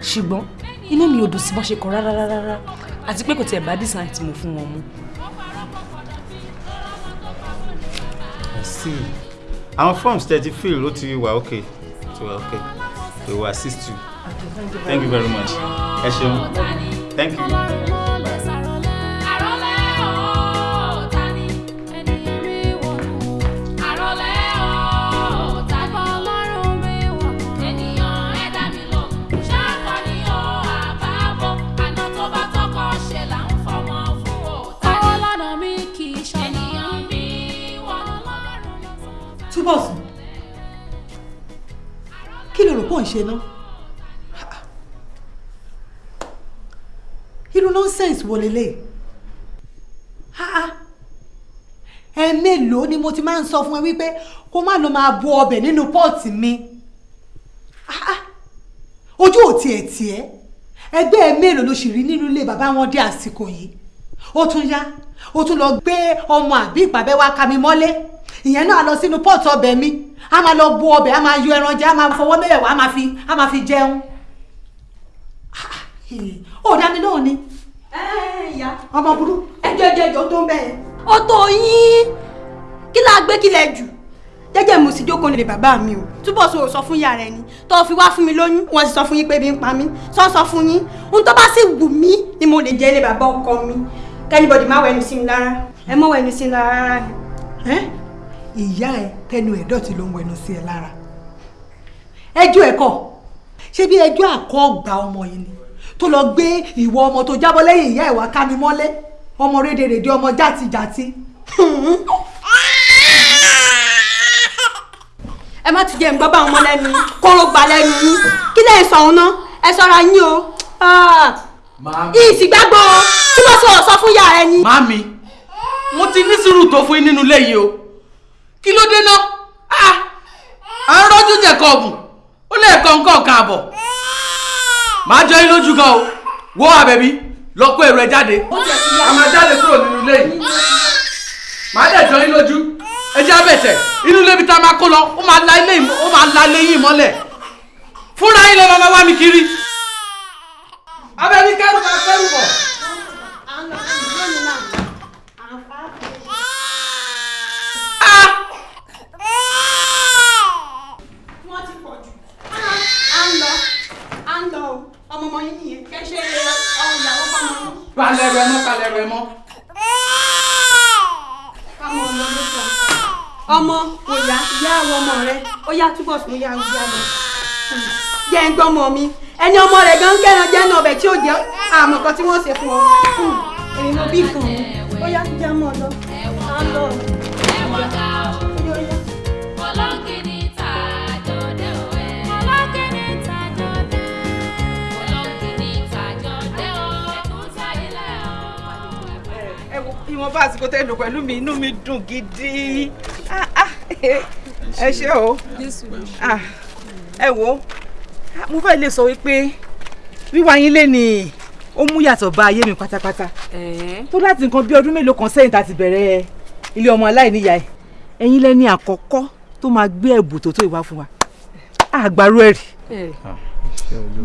Ṣùgbọ́n inú mi ò dùn sí bọ́n ṣe kọ rárá rárá àti pé kò tiẹ̀ bá design tí mo fún wọn see. Àwọn forms tẹ ti fill ó ti wà okay. Ti wà okay. We will assist you. Thank you very much. Ẹ ṣeun. Thank you. Ṣe ná? Irú nonsense wo lélẹ̀? Ẹ mélòó ni mo ti máa ń sọ fún ẹ wípé kó má lọ máa bu ọbẹ̀ nínú pọ́ọ̀tì mi? Ojú ò tiẹ̀ tiẹ̀ ẹgbẹ́ ẹ mélòó ló sì rí nínú ilé bàbá wọn dé àsìkò yìí? Ó tún yá. Ó tún lọ gbé ọmọ àbí ìpàbẹ́ wa ka mi mọ́lé. Ìyẹn náà lọ sínú pọ́ọ̀tù ọbẹ̀ mi a máa lọ bu ọbẹ̀ a máa yọ ẹran jẹ a máa fọwọ́ mẹ́wẹ̀ẹ́wá a máa fi a máa fi jẹun. ó dá mi lóhùn ni. ìyá ọmọ burú. ẹjọ ẹjọ ẹjọ tó ń bẹ yẹn. ó tó yín kí la gbé kílẹ̀ jù jẹ́jẹ́ mo sì jókòó nílé bàbá mi o túbọ̀ sọ sọ fún ìyá rẹ ni tó fi wá fún mi lóyún wọ́n sì sọ fún yín pé bí ń pa mí sọ sọ fún yín ohun tó bá sì wù mí ni mo lè jẹ́ ilé bàbá ọkọ mi kẹ́nìbọ̀dì má wẹnu sí mi lára ẹ mọ́ wẹnu sí mi lára rárá ni. Ìyá ẹ tẹnu ẹ dọ̀tí ló ń wẹnu sí ẹ lára. Ẹjọ́ ẹ kọ́ ṣé bí ẹjọ́ àkọ́gbà ọmọ yìí ni? Tó lọ gbé ìwọ ọmọ tó jábọ́ lẹ́yìn ìyá ẹ̀ wá ká mi mọ́lé ọmọ rédèrèdè ọmọ játijàti. ẹ má ti jẹ́ ń gbọ́ bá ọmọ lẹ́nu kóró gbà lẹ́nu yín. Kí lẹ́yìn sọ̀hún ná? Ẹ sọ́ra yín o. Ìsìgbàgbọ́ tí wọ́n sọ̀rọ̀ sọ fún ìyá rẹ ni. Màmí, mo ti ní sùúrù tó fún yín nínú ilé yìí o. Kí ló dé ná? À ń rọ́jú jẹ̀kọ̀ ọ̀gùn, ó lè kọ́ nǹkan kan àbọ̀. Màá jọ yín lójú gan o. Wo àbẹ̀bí, lọ kó èrò ẹ jáde. A máa jáde kúrò nínú ilé yìí. Màá dẹ̀ jọ yín lójú. Ẹ jẹ́ abẹ̀tẹ̀, inú ilé ibi tá a máa kó lọ, ó máa la ilé yìí- ó máa la ilé yìí mọ́lẹ̀. Fúnra yín lọ máa wá mi kiri. Abẹ́bí kẹ́rù máa kẹ́rù bọ̀. wọ́n ti pọ̀ jù. à ń lọ à ń lọ o ọmọ ọmọ yín nìyẹn kẹ́ ṣe ọmọ ìyàwó fọmọ yín. Palẹ̀ rẹ̀ mọ́, palẹ̀ rẹ̀ mọ́. ọmọ ọmọ ló sọ. ọmọ kò yá ìyá àwọn ọmọ rẹ ó sún yá yá lọ. jẹ́ ń gbọ́ ọmọ mi ẹni ọmọ rẹ̀ gan kẹ́ran jẹ́ náà ọbẹ̀ tí ó jẹ́ àmọ̀ kan tí wọ́n ṣe fún ọ. èmi mo bí kan ó yá jẹ́ mọ́ ọ lọ. ń lọ. ẹ wo ìwọ̀nba àsìkò tẹ́ lò pẹ̀lú mi inú mi dùn gidi Ah, ah, ẹ ṣé o. Ah, ẹ wo ah, mo fẹ́ lè sọ wípé wíwá yín lé ní ó mú yàtọ̀ bá ayé mi pátápátá. Tó láti nǹkan bí ọdún mélòó kan sẹ́yìn tá a ti bẹ̀rẹ̀ ilé ọmọ aláìníyàá ẹ̀. Ẹ̀yin lẹ́ni àkọ́kọ́ tó máa gbé ẹ̀bùn tó tó ìwá fún wa. Àgbàrú ẹ̀ rí.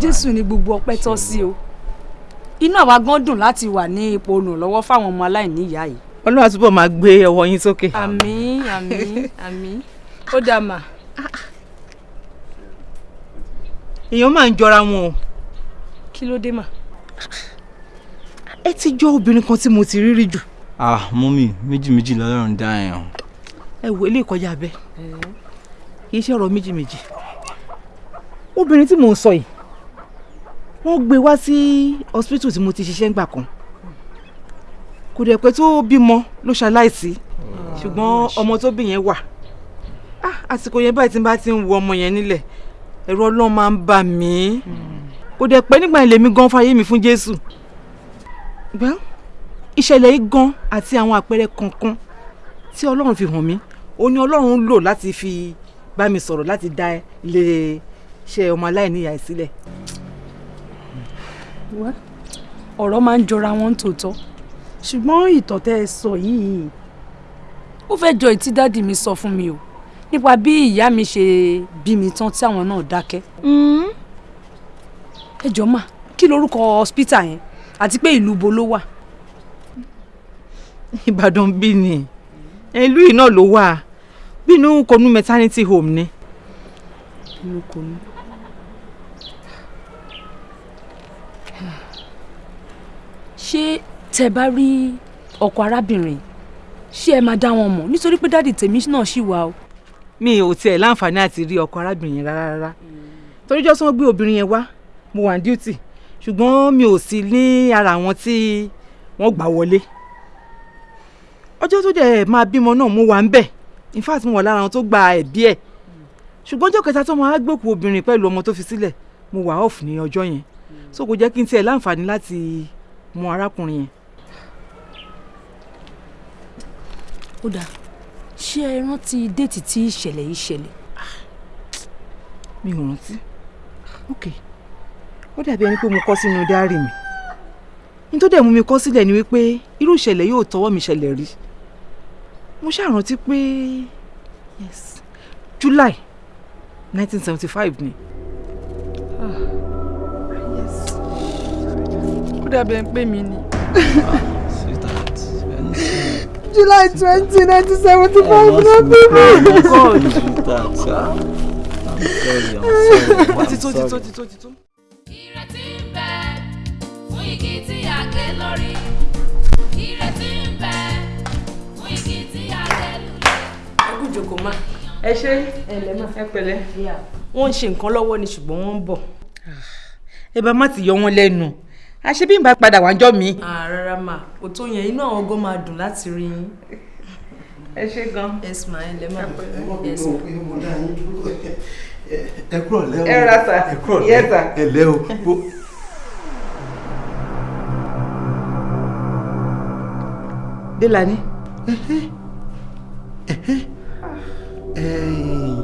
jésù ni gbogbo ọpẹ́ tọ́ sí o. Inú àwa gan dùn láti wà ní ipò olùrànlọ́wọ́ fáwọn ọmọ aláìníyàá yìí. ọlọ́run àtúbọ̀ máa gbé ọwọ́ yín sókè. àmín àmín àmín ó dà mà. èèyàn máa ń jọra wọn o kí ló dé mà. ẹ ti jọ obìnrin kan tí mo ti rí rí jù. ah mọ́mí méjì méjì lọ́lọ́run dá ẹ̀yàn. ẹ wo ilé ìkọjá abẹ kì í ṣe ọ̀rọ̀ méjì méjì obìnrin tí mò ń sọ yìí wọ́n gbé wá sí hospital tí mo ti ṣiṣẹ́ ńgbà kan kò dẹ̀ pé tó bímọ ló ṣaláìsí ṣùgbọ́n ọmọ tó bí yẹn wà Ah, àsìkò yẹn báyìí tí n bá ti ń wo ọmọ yẹn nílẹ̀ ẹ̀rù Ọlọ́run máa ń bà mí. Kò dẹ̀ pẹ́ nígbà yẹn lèmi gan fàyè mi fún Jésù. Gbọ́n ìṣẹ̀lẹ̀ yìí gan àti àwọn àpẹẹrẹ kankan tí Ọlọ́run fi hàn mí ó ní Ọlọ́run lò láti fi bá mi sọ̀rọ̀ láti dá ilé iṣẹ́ ọmọ aláìníyàá sílẹ̀. Ọ̀rọ̀ máa ń jọra wọn tòótọ́. Ṣùgbọ́n ìtàn tẹ́ ẹ sọ yìí ó fẹ́ jọ ìtí dádì mi sọ fún mi o nípa bí ìyá mi ṣe bí mi tán tí àwọn náà dákẹ́. ẹ jọ mà kí lorúkọ hospital yẹn àti pé ìlú bo ló wà. ìbàdàn bí ni ìlú yìí náà ló wà bínú konu maternity home ni. inú konu. ṣé tẹ bá rí ọkọ arábìnrin ṣé ẹ máa dá wọn mọ̀ nítorí pé dáàdì tèmi náà ṣì wà o. mi ò tiẹ̀ láǹfààní àti rí ọkọ arábìnrin yẹn rárá rárá. Torí jọ́sí wọ́n gbé obìnrin yẹn wá mo wà ní duty. Ṣùgbọ́n mi ò sí ní ara àwọn tí wọ́n gbà wọlé. Ọjọ́ tó dẹ̀ máa bímọ náà mo wà ń bẹ̀. In fact mo wà lára àwọn tó gba ẹ̀bí ẹ̀. Ṣùgbọ́n ọjọ́ kẹta tó máa gbòkú obìnrin pẹ̀lú ọmọ tó fi sílẹ̀ mo wà off ní ọjọ́ yẹn. So kò jẹ́ kí n tiẹ̀ láǹfààní láti mọ arákùnrin yẹn. ó dáa ṣé ẹ rántí déètì tí ìṣẹ̀lẹ̀ yìí ṣẹlẹ̀. mi ò rántí ok ó dàbí ẹni pé mo kọ sínú dáárì mi ní tó dẹ̀ mú mi kọ sílẹ̀ ni wípé irú ìṣẹ̀lẹ̀ yóò tọwọ́ mi ṣẹlẹ̀ rí mo ṣàrántí pé yes July nineteen seventy five ni. ó dàbí ẹni pé mi ni. July twenty nineteen seventy five ló bí mi. God, sweetheart, ah. I'm sorry, I'm sorry. tó I'm ti tó sorry. ti tó ti tó. ìrètí ń bẹ fún igi tí a gé lórí ìrètí ń bẹ fún igi tí a gé lulẹ̀. ẹ kú jókòó má. ẹ ṣe ẹ pẹ̀lẹ́. wọ́n ń ṣe nǹkan lọ́wọ́ ni ṣùgbọ́n wọ́n ń bọ̀. ẹ bá má ti yọ wọn lẹ́nu àṣé bí n bá padà wá jọ mi. rárá mà kò tó yẹn inú àwọn ọgọ́ máa dùn láti rí yín. ẹ ṣe gan. ẹ sì máa ẹ lẹ má. ẹ kúrò lẹ́ o Ẹ rà sà. ẹ kúrò lẹ́ ẹ lẹ́ o. Délani.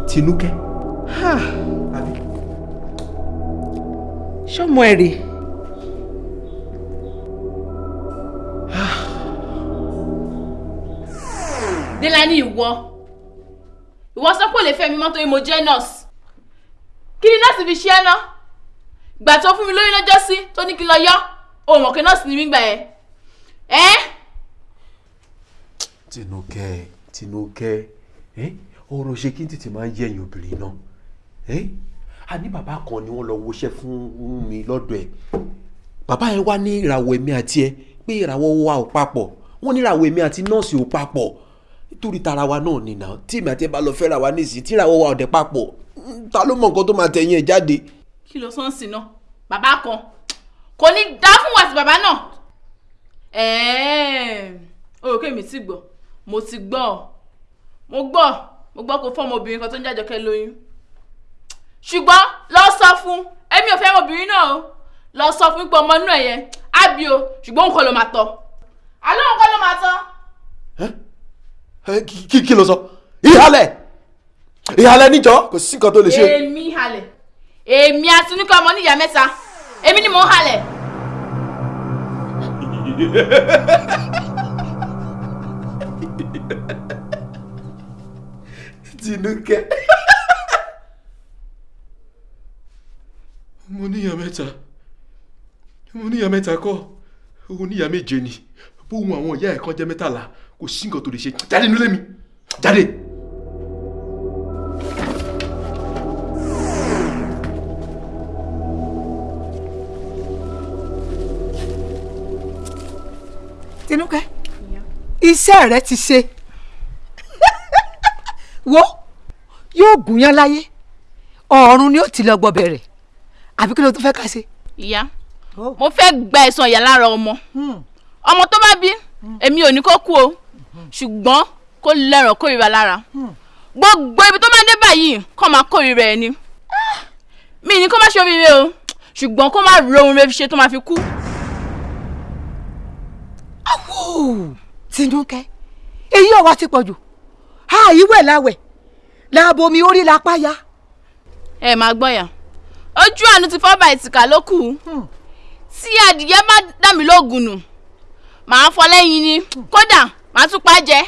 Tinúkẹ́. ṣọmọ ẹ rèé. Délání ìwọ. Ìwọ sọ pé ò lè fẹ́ mi mọ́ torí mo jẹ́ nurse. Kí ni nọ́ọ̀sì fi ṣe ẹ́ ná? Gbà tó fún mi lóyún lọ́jọ́ sí tó ní kí n lọ yọ o mọ̀ pé nọ́ọ̀sì ni mí gbà yẹn. Ẹ́? Tinúkẹ́ Tinúkẹ́ ẹ́? Ọ̀rọ̀ ṣe kí n tètè máa ń yẹ̀yìn obìnrin náà. Ẹ́? Àní bàbá kan ni wọ́n lọ woṣẹ́ fún mi lọ́dọ̀ ẹ̀. Bàbá yẹn wá ní ìràwọ̀ èmi àti ẹ pé ìràwọ̀ wa ò papọ̀. Wọ́n ní ìràwọ̀ èmi àti nọ́ọ̀sì ò papọ̀. Nítorí tara wa náà nìyà tí èmi àti ẹ bá lọ fẹ́ra wa nísìnyí tí ìràwọ̀ wa ò papọ̀ ta ló mọ nǹkan tó máa tẹ̀yìn ẹ̀ jáde. kí ló sọ́n sí náà? Bàbá kan. Kò ní dá fún wa sí bàbá náà. Pé mi ti gbọ́. Mo ti gbọ́. Mo gbọ́. Mo gbọ́ kó fọ́ọ̀mù obìnrin kan tó ń jájọkẹ́ lóyún. Ṣùgbọ́n lọ sọ fún èmi ò fẹ́ ọmọbìnrin náà o lọ sọ fún pé ọmọ inú ẹ̀ yẹn á bí o ṣùgbọ́n òun kọ́ ló máa tọ́. Àlọ́ òun kọ́ ló máa tọ́. Kí kí- ló sọ? Ìhàlẹ̀! Ìhàlẹ̀ níjọ́ kò sí nǹkan tó lè ṣe. èmi halẹ̀ èmi àtinúkẹ́ ọmọ níyà mẹ́ta. Èmi ni mò ń halẹ̀. Tinúkẹ́. mo níyà mẹ́ta mo níyà mẹ́ta kọ́. Ó níyà méje ni bóun àwọn ìyá ẹ̀ kan jẹ́ mẹ́tàlá kò sí nǹkan tó lè ṣe. Jáde nílé mi. Jáde. Tinúkẹ́ iṣẹ́ rẹ ti ṣe. Wo yóò gúnyán láyé. Ọ̀run ni ó ti lọ gbọ́ bẹ̀rẹ̀ àbí kí ló tún fẹ́ ká ṣe. ìyá mo fẹ́ gba ẹ̀san ìyá lára ọmọ. Ọmọ tó bá bí èmi ò ní kó kú o. Ṣùgbọ́n kó lẹ́ràn kórìíra lára. Gbogbo ibi tó máa dé báyìí kó máa kórìíra ẹ̀ ni mi ní kó má ṣe oríire o. Ṣùgbọ́n kó má ro ohun rẹ̀ fi ṣe tó máa fi kú. Wò, Tinúkẹ́ èyí ọ̀wá ti pọ̀ jù àìwẹ̀ láwẹ̀. Làbomi orí lápá ya. ẹ máa gbọ́ yà. Ojú àánú ti fọ́ bá ìtìkà ló kù tí adìyẹ bá dà mí lóògùn nù màá fọ lẹ́yìn ni kódà màá tún pa jẹ.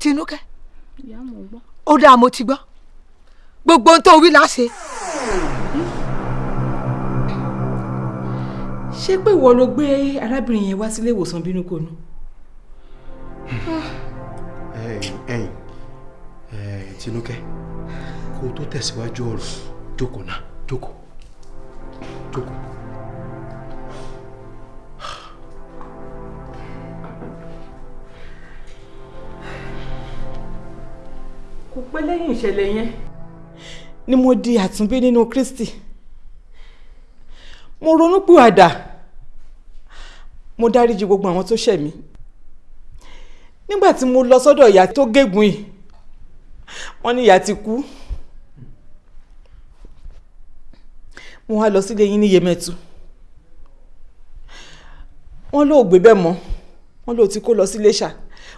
tinúkẹ́ ń gbọ́. ó dáa mo ti gbọ́ gbogbo ohun tó wí la ṣe. ṣé pé ìwọ ló gbé arábìnrin yẹn wá sílé ìwòsàn bínú kò nú. ẹ̀yin ẹ̀yin ẹ̀ Tinúkẹ́ kó o tó tẹ̀síwájú ọ̀rọ̀ jókòó náà jókòó jókòó. kò pẹ́ lẹ́yìn ìṣẹ̀lẹ̀ yẹn. Ni mo di àtúnbí nínú Kristi. Mo ronúpìwàdà. Mo dáríjì gbogbo àwọn tó ṣẹ̀ mí. Nígbà tí mo lọ sọ́dọ̀ ìyá tó gégùn yìí wọ́n ní ìyá ti kú mo wá lọ sílé yín ní Yemẹtu wọ́n lóò gbé bẹ́ẹ̀ mọ́. Wọ́n lóò ti kó lọ sí Iléṣà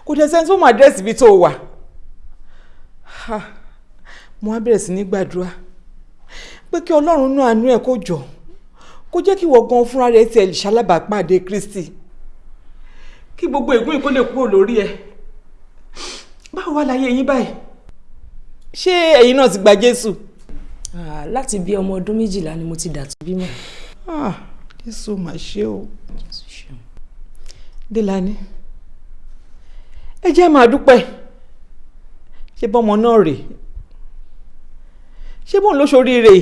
kò dẹ̀ sẹ́ni tó mọ àdírẹ́sì ibi tó wà. Mo wá bẹ̀rẹ̀ sí ní gbàdúrà pé kí ọlọ́run náà àánú ẹ̀ kó jọ. Kó jẹ́ kí ìwọ gan fúnra rẹ̀ tiẹ̀ lè ṣalábàápàdé Kristi. Kí gbogbo ègún yìí kó lè kúrò lórí ẹ̀. Báwo wá láyé yín báyìí? Ṣé ẹ̀yin náà ti gba Jésù. Ah, láti bí ọmọ ọdún méjìlá ni mo ti dà tó bímọ. Ah, Jésù mà ṣe o. Délani ẹ jẹ́ máa dúpẹ́. Ṣé bọ́mọ náà rèé ṣé bóun ló ṣoríire?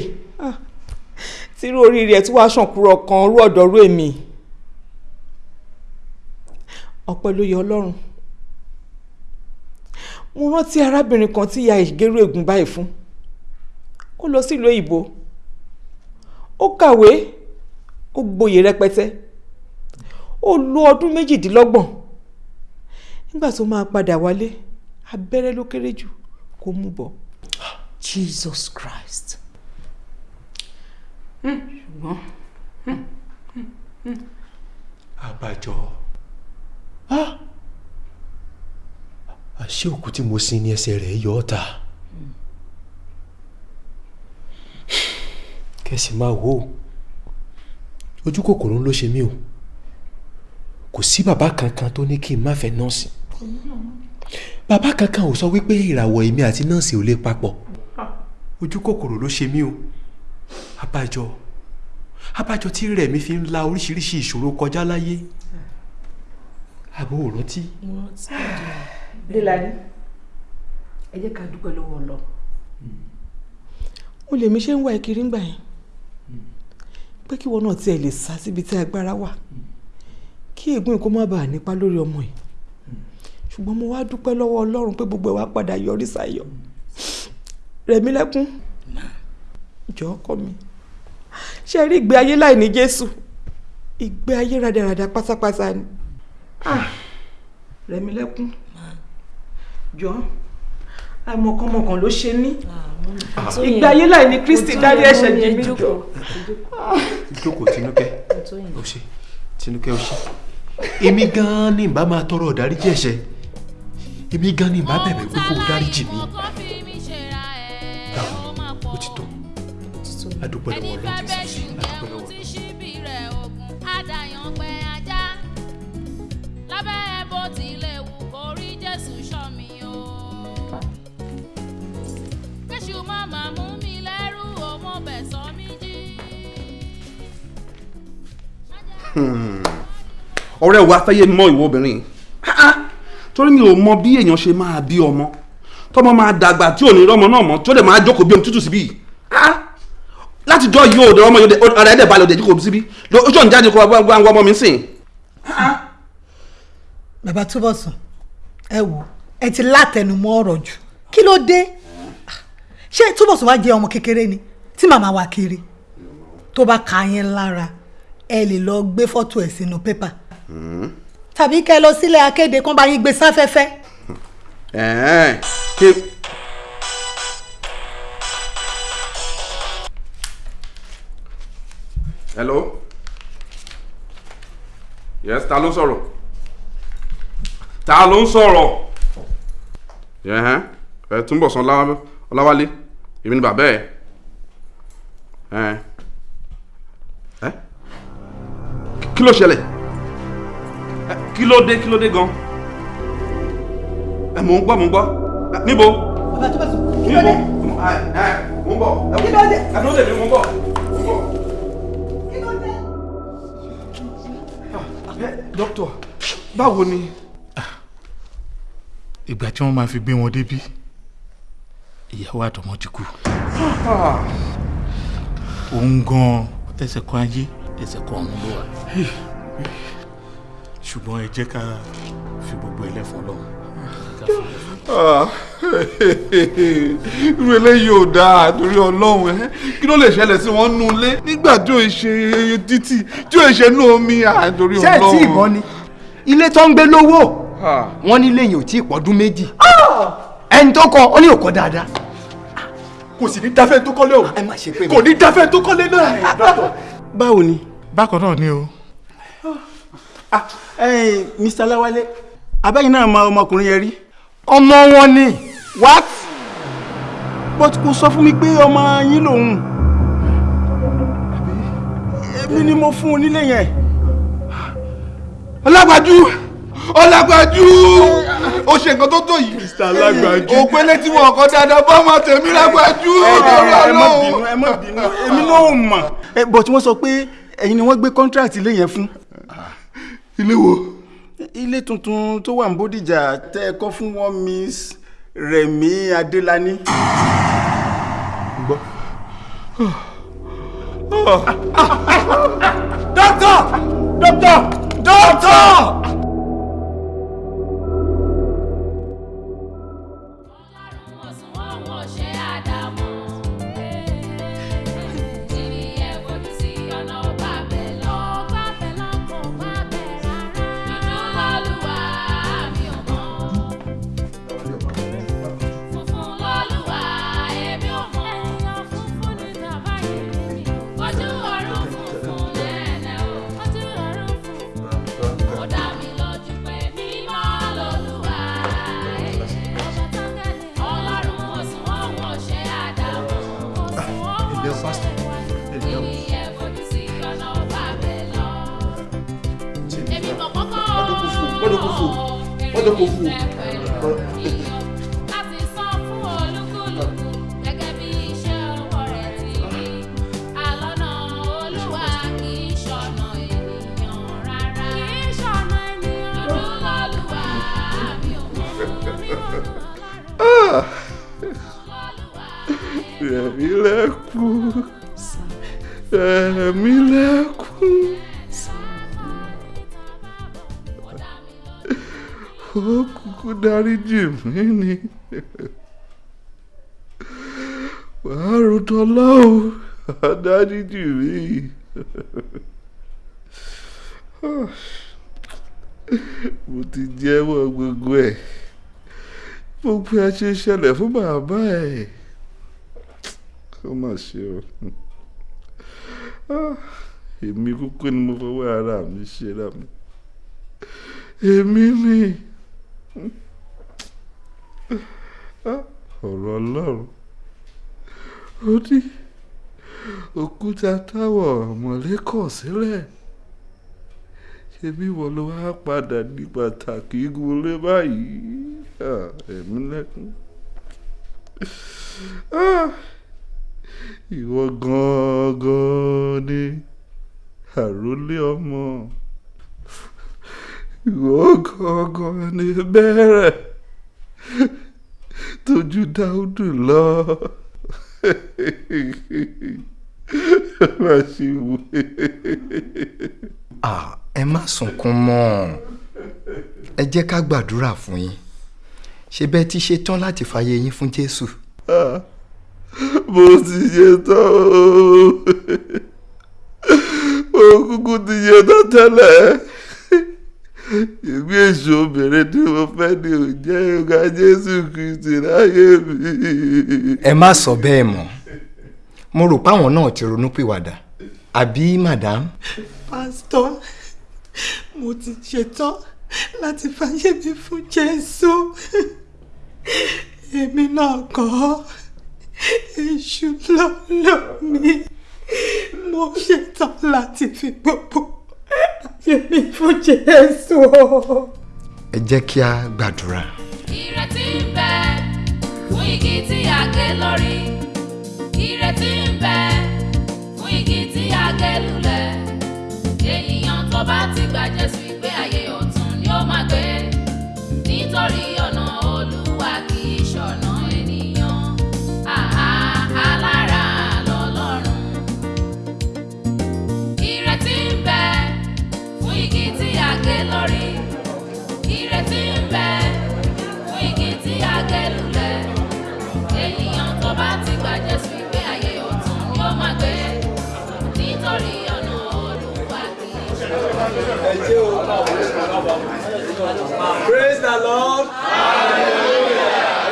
Tírú oríire ẹ̀ tí wàá ṣàn kúrò kan rú ọ̀dọ̀ rú èmi. Ọpẹ́ ló yẹ ọlọ́run. Mo rántí arábìnrin kan tí ìyá ìgérú ègún báyìí fún ó lọ sílùú òyìnbó. Ó kàwé ó gboyè rẹpẹtẹ. Ó lo ọdún méjìdínlọ́gbọ̀n. Nígbà tó máa padà wálé abẹ́rẹ́ ló kéré jù kó mú bọ̀. Jesus Christ. ṣùgbọ́n àbájọ àṣé òkú tí mo sin ní ẹsẹ̀ rẹ̀ yọ ọ́ ta kẹsì máa wò ó. Ojú kòkòrò ló ṣe mí o. Kò sí bàbá kankan tó ní kí n má fẹ́ nọ́ọ̀sì. Bàbá kankan ò sọ wípé ìràwọ̀ èmi àti nọ́ọ̀sì ò lè papọ̀. Ojú kòkòrò ló ṣe mí o. Abájọ abájọ tí rẹ̀ mi fi ń la oríṣiríṣi ìṣòro kọjá láyé. Àbò ò rántí. Délani ẹ jẹ́ ká dúpẹ́ lọ́wọ́ lọ. Mo lè mi ṣe ń wá ìkiri ńgbà yẹn. Pé kí wọn náà tiẹ̀ lè sá síbi tí agbára wà. Kí ègún ìkó má bàa nípa lórí ọmọ yìí. Ṣùgbọ́n mo wá dúpẹ́ lọ́wọ́ Ọlọ́run pé gbogbo ẹ̀ wá padà yọrí sáyọ̀. Rẹ̀mílẹ́kún jọ ọkọ mi. Ṣe rí ìgbé ayé láì ní Jésù? Ìgbé ayé rádaràda pátápátá ni. Ah, Rẹ̀mílẹ́kún jọ àìmọ̀kànmọ̀kàn ló ṣe ní ìgbé ayé láì ní Kristi dárí ẹ̀ṣẹ̀ jì mí. jọ. jókòó Tinúkẹ́. Ó ṣe Tinúkẹ́ ó ṣe èmi gan-an ni ìbá máa tọrọ ìdáríjì ẹ̀ṣẹ̀. Èmi gan-an ni ìbá bẹ̀bẹ̀ pé kó o dáríjì mi dáhùn ó ti tó. Adúpẹ́ lọ́wọ́ Ọlọ́run adúpẹ́ má mú mi lẹ́rù mo bẹ̀ sọ mí jí. ọ̀rẹ́ wa fẹ́ yé mọ ìwọ obìnrin. Ah, ah. torí mi ò mọ bí èèyàn ṣe máa bí ọmọ. Tọmọ máa dàgbà tí ò ní rọmọ náà mọ tí ó dẹ̀ máa jókòó bí omi tútù síbí. Ah, láti jọ yìí ò dẹ̀ ọmọ yìí ọ̀rẹ́ ẹ̀dẹ̀ balẹ̀ òdẹ̀ jókòó síbí. Ojú ọ̀nà jáde kó wá wá ọmọ mi sìn. bàbá Túbọ̀sún ẹ wò ẹ ti látẹnumọ́ ọ̀rọ̀ jù. Kí ló dé ṣé Túbọ̀sún wá jẹ́ ọmọ kékeré ni tí màmá wa kiri? Tó bá ka yín lára ẹ lè lọ gbé fọ́tò ẹ̀ sínú pépà. Tàbí kẹ́ lọ sílẹ̀ akéde kán bá yín gbé sáfẹ́fẹ́. Hello? Yes ta ló ń sọ̀rọ̀? Ta ló ń sọ̀rọ̀? Ẹ Túnbọ̀sún Ọlá- Ọláwálé èmi ni bàbá ẹ̀. Ẹ̀hẹ́n ẹ́? Kí ló ṣẹlẹ̀? Ẹ, kí ló dé kí ló dé gan? Ẹ mò ń gbọ́ mò ń gbọ́. Níbo? Bàbá tó bá sùn kí ló dé? Ẹ mò ń bọ̀ kí ló dé ẹ ló dé? mi mò ń bọ̀ mò ń bọ̀. kí ló dé. dókítà báwo ni. ìgbà tí wọ́n máa fi gbé wọn débí ìyàwó àtọmọ ti kú. Òun gan ẹsẹ̀ kan ayé ẹsẹ̀ kan ọ̀run ló wà. Ṣùgbọ́n ẹ jẹ́ ká fi gbogbo ẹlẹ́fọn lọ́wọ́ Ah, irú eléyìí ò dáa torí ọlọ́run ẹ kí ló lè ṣẹlẹ̀ sí wọn nú ilé? Nígbà tí ò ń ṣe títì tí ò ń ṣe nú omi ah, torí ṣé ẹ ọlọ́run. tí ìbọn ni? Ilé tó ń gbé lówó wọn ní ilé yìí ò tí ì pọ́dún méjì. Ẹni tó kọ ó ní òkọ dáadáa kò sì ní dáfẹ́ tó kọ́lé o kò ní dáfẹ́ tó kọ́lé náà. báwo ni. bákan náà ni o. ah mr lawale abẹ́yìn náà mọ ọmọkùnrin yẹn rí. ọmọ wọn ni. what but kò sọ fún mi pé ọmọ yín lòun èmi ni mo fún un nílé yẹn. ọlágbájú ọlágbájú ó ṣe nǹkan tó tó yìí. mr alágbájú. òpélé tí wọn kọ dáadáa bá ọmọ tèmi lágbájú. ẹ má bínú ẹ má bínú èmi náà mọ̀ ẹ but wọ́n sọ pé ẹ̀yin ni wọ́n gbé contract ilé yẹn fún. ilé wo. ilé tuntun tó wà ní bódìjà tẹ́ ẹ kọ́ fún wọn miss rẹ̀mí adélani. gbọ́. dókítà dókítà dókítà. Wọ́n dọ̀ kó fò. Rẹ̀mí lẹ́kún. Rẹ̀mí lẹ́kún. Ó kúkú dáríjì mí ni. Wàá lọ́wọ́, wàá dáríjì mí. Mo ti jẹ́wọ́ gbogbo ẹ̀. Gbogbo ẹ ṣe ṣẹlẹ̀ fún bàbá ẹ̀ ó mà ṣe o Ah, èmi kúkú ọ̀rọ̀ ọlọ́run. Ó ní òkúta táwọ̀ ọ̀mọ̀lé kọ̀ sílẹ̀. Ṣebí wọ́n ló wá padà ní pàtàkì igunlé báyìí? Ẹ̀mí lẹ́kún. Ìwọ gangan ni àròlé ọmọ ìwọ gangan ni bẹ̀rẹ̀ tójú dáúdù lọ. Má ṣe wù. Ah, ẹ má sunkún mọ́ ẹ jẹ́ ká gbàdúrà fún yín. Ṣé bẹ́ẹ̀ ti ṣe tán láti fàyè yín fún Jésù. Ah, mo ti ṣe tán o. Mo kúkú ti ṣe tán tẹ́lẹ̀ ìgbé èso obìnrin tí mo fẹ́ ni ò jẹ́ ọ̀gá Jésù Kristi láyé mi. ẹ má sọ bẹ́ẹ̀ mọ́ mo rò páwọn náà ti ronúpìwàdà àbí madam. pásítọ̀ mo ti ṣetán láti fàyè mi fún jésù èmi náà kọ́ èṣù ló lò mí mo ṣetán láti fi gbogbo Èmi fún Jésù. Ẹ jẹ́ kí a gbàdúrà. Ìrètí ń bẹ fún igi tí a gé lórí. Ìrètí ń bẹ fún igi tí a gé lulẹ̀. Ènìyàn tó bá ti gba Jésù ìgbé ayé ọ̀tun ni ó máa gbé. Nítorí praise the lord.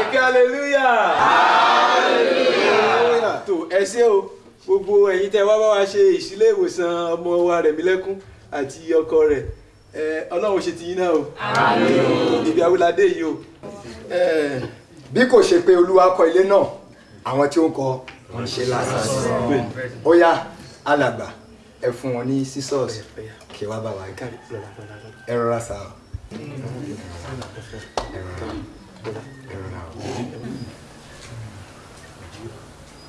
Eke hallelujah. Hallelujah. Tó ẹ ṣé o. Gbogbo ẹ̀yin tẹ́ wá bá wa ṣe ìṣílẹ̀ ìwòsàn ọmọ wa Rẹ̀mílẹ́kún àti ọkọ rẹ̀ ọlọ́run ṣe ti yín náà o. Ibi awúládé yìí o. Bí kò ṣe pé olúwa kọ́ ilé náà àwọn tí ó ń kọ́ wọn ṣe lásán. Ó yá alàgbà ẹ fún wọn ní scissors. Kí wàá bá wa. Ẹ rọra sá rọra.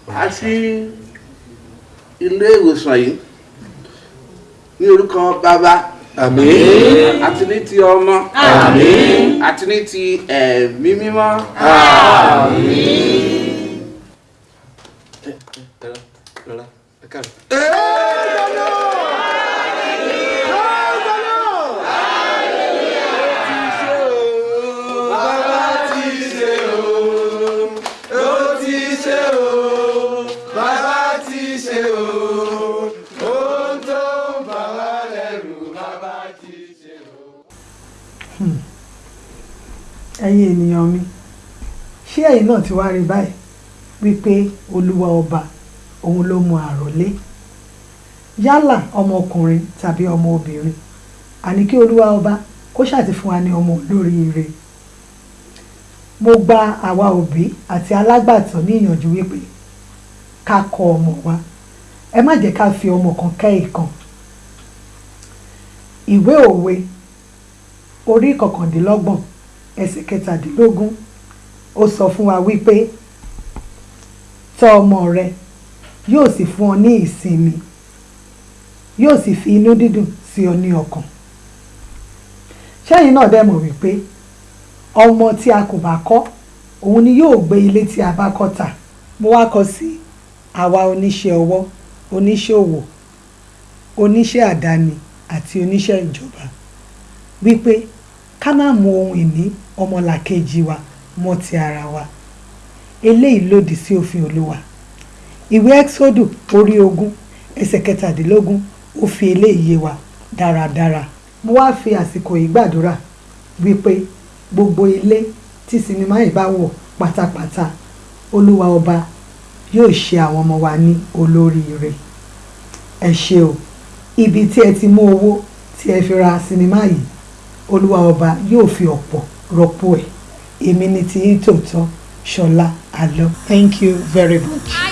O. àti ilé ìwòsàn yìí ní orúkọ bàbá. Àmín. àti ní ti ọmọ. Àmín. àti ní ti ẹ̀mí mímọ́ ẹ káàárọ̀. Bàbá ti ṣe o, ó ti ṣe o, bàbá ti ṣe o, ohun tó ń bà wá lẹ́rù, bàbá ti ṣe o. ẹ̀yin ènìyàn mi ṣé ẹ̀yin náà ti wá rí báyìí wípé olúwa ọba òun ló mú àròlé yálà ọmọkùnrin tàbí ọmọbìnrin àní kí olúwa ọba kó ṣàti fún wa ní ọmọ olóríire mo gba àwa òbí àti alágbàtọ́ ní ìyànjú wípé ká kọ́ ọmọ wa. Ẹ má jẹ́ ká fi ọmọ kan kẹ́ ìkan. Ìwé òwe orí kọkàndínlọ́gbọ̀n ẹsẹ̀ kẹtàdínlógún ó sọ fún wa wípé tọ́ ọmọ rẹ yóò sì fún ọ ní ìsinmi yóò sì fi inú dídùn sí ọ ní ọkàn. Ṣẹ́yìn náà dẹ̀ mọ̀ wípé ọmọ tí a kò bá kọ́ òun ni yóò gbé ilé tí a bá kọ́ tà. Mo wá kọ sí àwa oníṣẹ́ ọwọ́ oníṣẹ́ òwò oníṣẹ́ àdáni àti oníṣẹ́ ìjọba wípé ká má mú ohun ìní ọmọlàkejì wa mọ́ ti ara wa. Eléyìí lòdì sí òfin olúwa ìwé ẹ́xódù orí ogún ẹsẹ̀ kẹtàdínlógún ó fi eléyìí wa dáradára. Mo wá fi àsìkò yìí gbàdúrà wípé gbogbo ilé tí sinimá yìí bá wọ̀ pátápátá olúwa ọba yóò ṣe àwọn ọmọ wa ní olóríire. Ẹ ṣé o. Ibi tí ẹ ti mú owó tí ẹ fi ra sinimá yìí olúwa ọba yóò fi ọ̀pọ̀ rọ́pò ẹ̀. Èmi ni ti yín tòótọ́ ṣọlá àlọ́. Thank you very much.